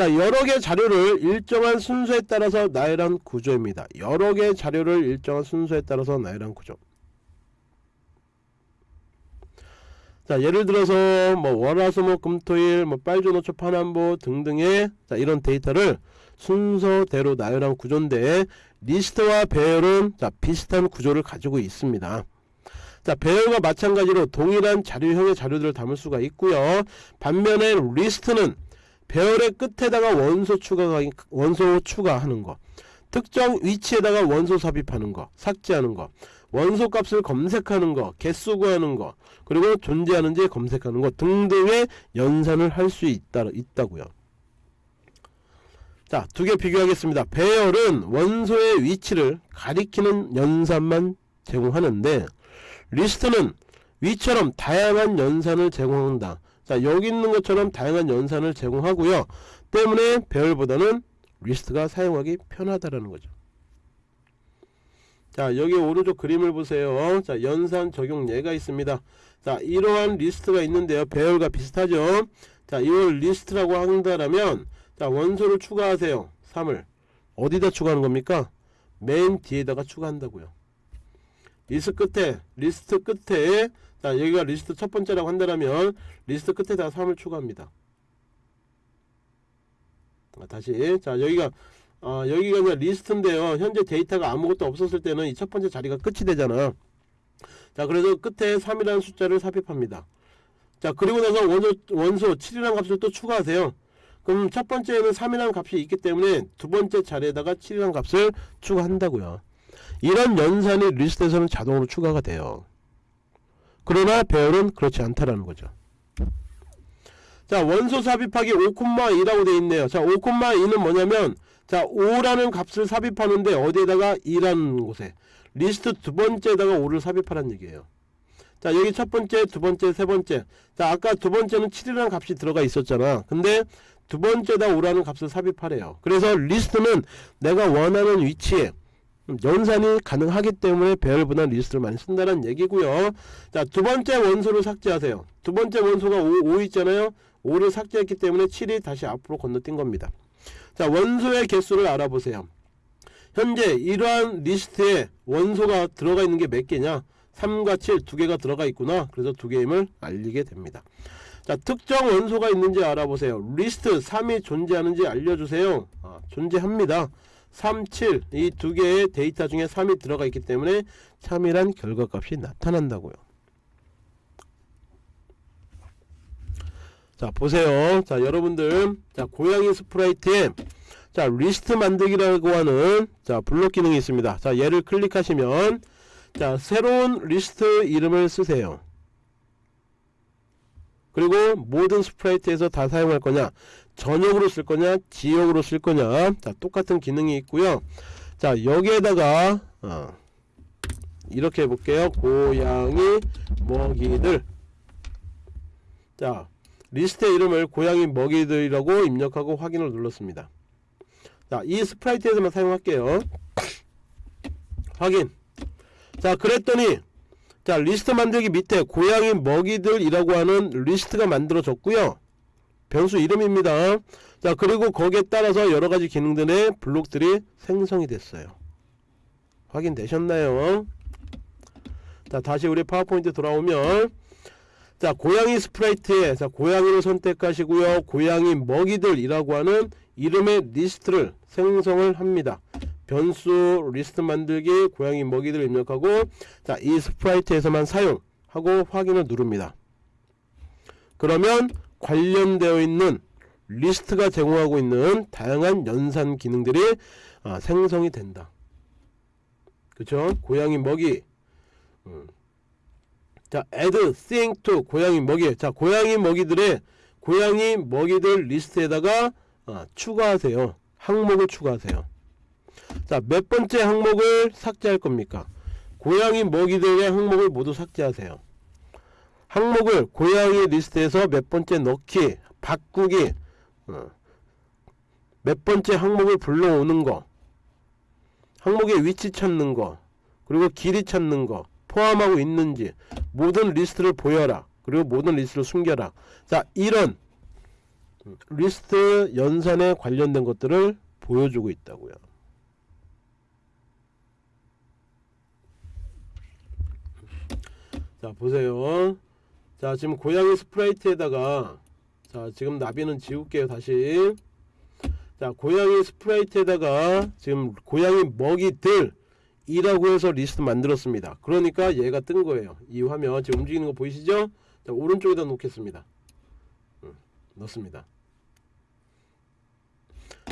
자 여러 개 자료를 일정한 순서에 따라서 나열한 구조입니다. 여러 개 자료를 일정한 순서에 따라서 나열한 구조. 자 예를 들어서 뭐 월화수목 금토일 뭐 빨주노초 파남보 등등의 자 이런 데이터를 순서대로 나열한 구조인데 리스트와 배열은 자 비슷한 구조를 가지고 있습니다. 자 배열과 마찬가지로 동일한 자료형의 자료들을 담을 수가 있고요. 반면에 리스트는 배열의 끝에다가 원소 추가가 원소 추가하는 거. 특정 위치에다가 원소 삽입하는 거. 삭제하는 거. 원소 값을 검색하는 거. 개수 구하는 거. 그리고 존재하는지 검색하는 거 등등의 연산을 할 수 있다, 있다고요. 자 두 개 비교하겠습니다. 배열은 원소의 위치를 가리키는 연산만 제공하는데 리스트는 위처럼 다양한 연산을 제공한다 자 여기 있는 것처럼 다양한 연산을 제공하고요. 때문에 배열보다는 리스트가 사용하기 편하다라는 거죠. 자 여기 오른쪽 그림을 보세요. 자 연산 적용 예가 있습니다. 자 이러한 리스트가 있는데요. 배열과 비슷하죠? 자 이걸 리스트라고 한다면 자 원소를 추가하세요. 3을. 어디다 추가하는 겁니까? 맨 뒤에다가 추가한다고요. 리스트 끝에 리스트 끝에 자 여기가 리스트 첫 번째라고 한다면 리스트 끝에다가 3을 추가합니다. 아, 다시. 자 여기가 어, 여기가 이제 리스트인데요. 현재 데이터가 아무것도 없었을 때는 이 첫 번째 자리가 끝이 되잖아. 자 그래서 끝에 3이라는 숫자를 삽입합니다. 자 그리고 나서 원소, 원소 7이라는 값을 또 추가하세요. 그럼 첫 번째에는 3이라는 값이 있기 때문에 두 번째 자리에다가 7이라는 값을 추가한다고요. 이런 연산이 리스트에서는 자동으로 추가가 돼요 그러나 배열은 그렇지 않다라는 거죠. 자 원소 삽입하기 5,2라고 되어 있네요. 자 5,2는 뭐냐면 자 5라는 값을 삽입하는데 어디에다가 2라는 곳에. 리스트 두 번째에다가 5를 삽입하라는 얘기예요. 자 여기 첫 번째 두 번째 세 번째. 자 아까 두 번째는 7이라는 값이 들어가 있었잖아. 근데 두 번째다 5라는 값을 삽입하래요. 그래서 리스트는 내가 원하는 위치에 연산이 가능하기 때문에 배열보다 리스트를 많이 쓴다는 얘기고요. 자 두번째 원소를 삭제하세요. 두번째 원소가 5, 5 있잖아요. 5를 삭제했기 때문에 7이 다시 앞으로 건너뛴 겁니다. 자 원소의 개수를 알아보세요. 현재 이러한 리스트에 원소가 들어가 있는 게 몇 개냐? 3과 7 두 개가 들어가 있구나. 그래서 두 개임을 알리게 됩니다. 자 특정 원소가 있는지 알아보세요. 리스트 3이 존재하는지 알려주세요. 아, 존재합니다 3, 7 이 두 개의 데이터 중에 3이 들어가 있기 때문에 참이란 결과값이 나타난다고요. 자 보세요. 자 여러분들. 자 고양이 sprite에 자 리스트 만들기라고 하는 자 블록 기능이 있습니다. 자 얘를 클릭하시면 자 새로운 리스트 이름을 쓰세요. 그리고 모든 sprite에서 다 사용할 거냐 전역으로 쓸 거냐 지역으로 쓸 거냐. 자 똑같은 기능이 있고요. 자 여기에다가 어, 이렇게 해볼게요. 고양이 먹이들. 자 리스트의 이름을 고양이 먹이들이라고 입력하고 확인을 눌렀습니다. 자 이 sprite에서만 사용할게요. 확인. 자 그랬더니 자 리스트 만들기 밑에 고양이 먹이들이라고 하는 리스트가 만들어졌고요 변수 이름입니다. 자 그리고 거기에 따라서 여러가지 기능들의 블록들이 생성이 됐어요. 확인되셨나요? 자 다시 우리 파워포인트 돌아오면 자 고양이 sprite에 자 고양이를 선택하시고요. 고양이 먹이들이라고 하는 이름의 리스트를 생성을 합니다. 변수 리스트 만들기 고양이 먹이들 입력하고 자 이 sprite에서만 사용하고 확인을 누릅니다. 그러면 관련되어 있는 리스트가 제공하고 있는 다양한 연산 기능들이 아, 생성이 된다. 그쵸? 고양이 먹이. 음. 자 add thing to 고양이 먹이. 자 고양이 먹이들의 고양이 먹이들 리스트에다가 아, 추가하세요. 항목을 추가하세요. 자 몇 번째 항목을 삭제할 겁니까? 고양이 먹이들의 항목을 모두 삭제하세요 항목을 고양이 리스트에서 몇 번째 넣기 바꾸기 어, 몇 번째 항목을 불러오는 거 항목의 위치 찾는 거 그리고 길이 찾는 거 포함하고 있는지 모든 리스트를 보여라. 그리고 모든 리스트를 숨겨라. 자 이런 리스트 연산에 관련된 것들을 보여주고 있다고요. 자 보세요 자 지금 고양이 sprite에다가 자 지금 나비는 지울게요 다시. 자 고양이 sprite에다가 지금 고양이 먹이들 이라고 해서 리스트 만들었습니다. 그러니까 얘가 뜬 거예요. 이 화면 지금 움직이는 거 보이시죠? 자 오른쪽에다 놓겠습니다. 음, 넣습니다.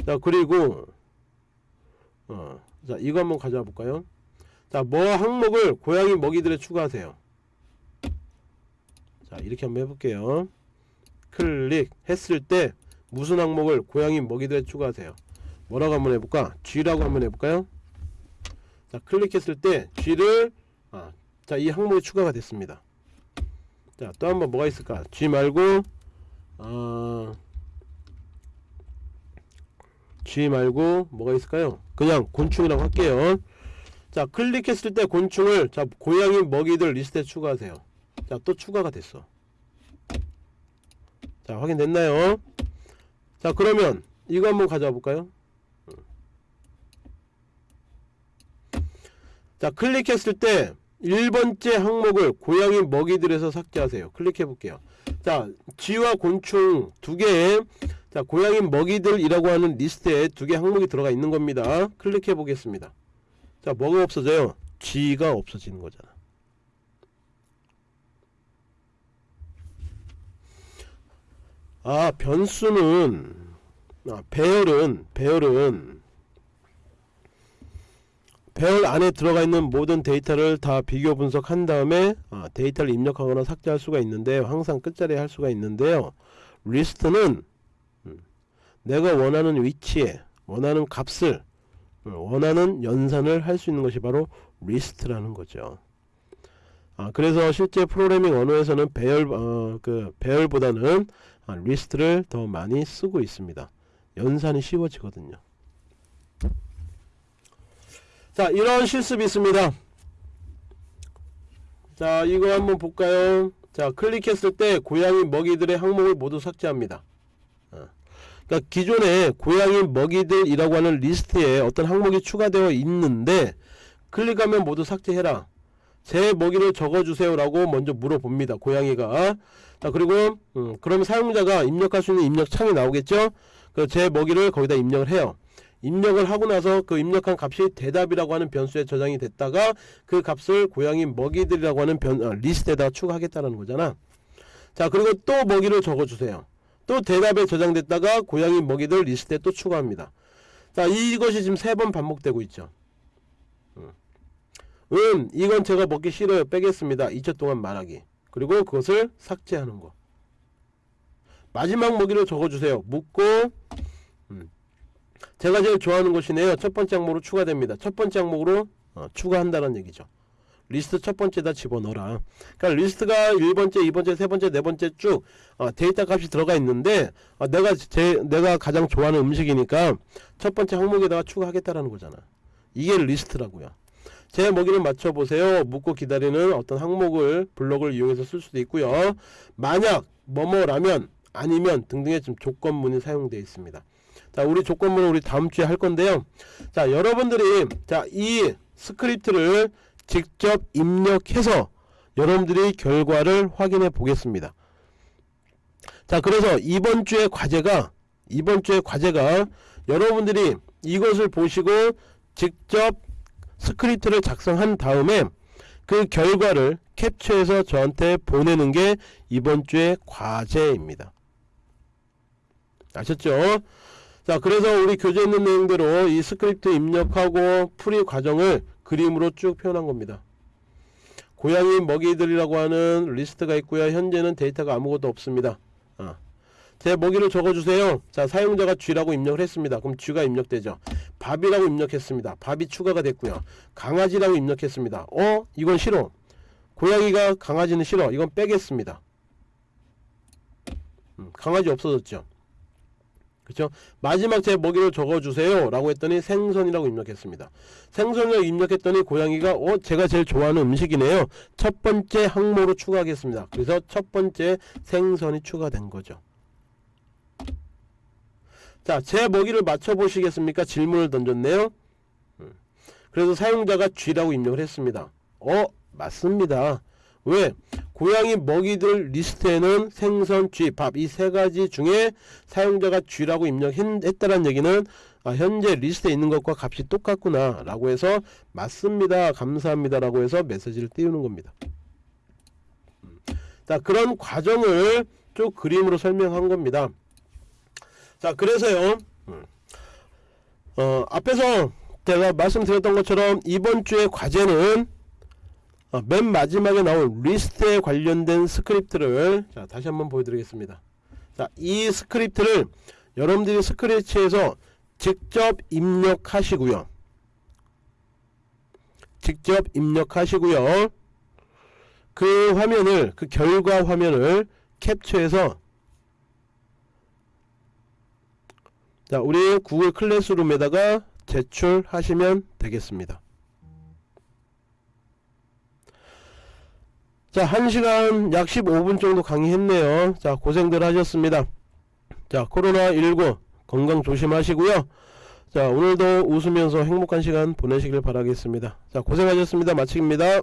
자 그리고 어, 자 이거 한번 가져와 볼까요? 자 뭐 항목을 고양이 먹이들에 추가하세요 자 이렇게 한번 해볼게요. 클릭 했을 때 무슨 항목을 고양이 먹이들에 추가하세요? 뭐라고 한번 해볼까? G라고 한번 해볼까요? 자 클릭했을 때 G를 아, 자이 항목이 추가가 됐습니다. 자 또 한번 뭐가 있을까? G 말고 어, G 말고 뭐가 있을까요? 그냥 곤충이라고 할게요. 자 클릭했을 때 곤충을 자 고양이 먹이들 리스트에 추가하세요 자 또 추가가 됐어. 자 확인됐나요? 자 그러면 이거 한번 가져와 볼까요? 자 클릭했을 때 1번째 항목을 고양이 먹이들에서 삭제하세요. 클릭해 볼게요. 자 쥐와 곤충 두 개의 자 고양이 먹이들이라고 하는 리스트에 두 개 항목이 들어가 있는 겁니다. 클릭해 보겠습니다. 자 뭐가 없어져요? 쥐가 없어지는 거잖아 아 변수는 아, 배열은 배열은. 배열 안에 들어가 있는 모든 데이터를 다 비교 분석한 다음에 아, 데이터를 입력하거나 삭제할 수가 있는데 항상 끝자리에 할 수가 있는데요. 리스트는 음, 내가 원하는 위치에 원하는 값을 음, 원하는 연산을 할 수 있는 것이 바로 리스트라는 거죠. 아, 그래서 실제 프로그래밍 언어에서는 배열 어, 그 배열보다는 아, 리스트를 더 많이 쓰고 있습니다. 연산이 쉬워지거든요. 자 이런 실습이 있습니다. 자 이거 한번 볼까요? 자 클릭했을 때 고양이 먹이들의 항목을 모두 삭제합니다. 어. 그러니까 기존에 고양이 먹이들이라고 하는 리스트에 어떤 항목이 추가되어 있는데 클릭하면 모두 삭제해라. 제 먹이를 적어주세요 라고 먼저 물어봅니다 고양이가 자 그리고 음, 그러면 사용자가 입력할 수 있는 입력 창이 나오겠죠? 그 제 먹이를 거기다 입력을 해요. 입력을 하고 나서 그 입력한 값이 대답이라고 하는 변수에 저장이 됐다가 그 값을 고양이 먹이들이라고 하는 변, 어, 리스트에다 추가하겠다는 거잖아. 자 그리고 또 먹이를 적어주세요. 또 대답에 저장됐다가 고양이 먹이들 리스트에 또 추가합니다. 자 이것이 지금 세 번 반복되고 있죠. 음. 이건 제가 먹기 싫어요. 빼겠습니다. 2초 동안 말하기 그리고 그것을 삭제하는 거 마지막 먹이를 적어주세요 묻고 음. 제가 제일 좋아하는 것이네요 첫 번째 항목으로 추가됩니다 첫 번째 항목으로 어, 추가한다는 얘기죠 리스트 첫 번째다 집어넣어라. 그러니까 리스트가 1번째, 2번째, 3번째, 4번째 쭉 어, 데이터 값이 들어가 있는데 어, 내가 제 내가 가장 좋아하는 음식이니까 첫 번째 항목에다가 추가하겠다라는 거잖아. 이게 리스트라고요. 제 먹이를 맞춰보세요. 묻고 기다리는 어떤 항목을 블록을 이용해서 쓸 수도 있고요. 만약 뭐뭐라면 아니면 등등의 지금 조건문이 사용되어 있습니다. 자, 우리 조건문은 우리 다음 주에 할 건데요. 자, 여러분들이 자, 이 스크립트를 직접 입력해서 여러분들이 결과를 확인해 보겠습니다. 자, 그래서 이번 주의 과제가 이번 주의 과제가 여러분들이 이것을 보시고 직접 스크립트를 작성한 다음에 그 결과를 캡처해서 저한테 보내는 게 이번 주의 과제입니다. 아셨죠? 자, 그래서 우리 교재에 있는 내용대로 이 스크립트 입력하고 풀이 과정을 그림으로 쭉 표현한 겁니다. 고양이 먹이들이라고 하는 리스트가 있고요. 현재는 데이터가 아무것도 없습니다. 어. 제 먹이를 적어주세요. 자, 사용자가 쥐라고 입력을 했습니다. 그럼 쥐가 입력되죠. 밥이라고 입력했습니다. 밥이 추가가 됐고요. 강아지라고 입력했습니다. 어? 이건 싫어. 고양이가 강아지는 싫어. 이건 빼겠습니다. 음, 강아지 없어졌죠. 그렇죠? 마지막 제 먹이를 적어주세요 라고 했더니 생선이라고 입력했습니다. 생선을 입력했더니 고양이가 어 제가 제일 좋아하는 음식이네요. 첫 번째 항목으로 추가하겠습니다. 그래서 첫 번째 생선이 추가된 거죠. 자, 제 먹이를 맞춰보시겠습니까? 질문을 던졌네요. 음. 그래서 사용자가 쥐라고 입력을 했습니다. 어, 맞습니다. 왜? 고양이 먹이들 리스트에는 생선, 쥐, 밥 이 세 가지 중에 사용자가 쥐라고 입력했다는 얘기는 아, 현재 리스트에 있는 것과 값이 똑같구나 라고 해서 맞습니다 감사합니다 라고 해서 메시지를 띄우는 겁니다 음. 자 그런 과정을 쭉 그림으로 설명한 겁니다 자 그래서요. 음. 어, 앞에서 제가 말씀드렸던 것처럼 이번 주의 과제는 어, 맨 마지막에 나온 리스트에 관련된 스크립트를 자 다시 한번 보여드리겠습니다. 자 이 스크립트를 여러분들이 스크래치에서 직접 입력하시고요. 직접 입력하시고요. 그 화면을 그 결과 화면을 캡처해서 자 우리 구글 클래스룸에다가 제출하시면 되겠습니다. 자 1시간 약 15분 정도 강의했네요. 자 고생들 하셨습니다. 자 코로나19 건강 조심하시고요. 자 오늘도 웃으면서 행복한 시간 보내시길 바라겠습니다. 자 고생하셨습니다. 마칩니다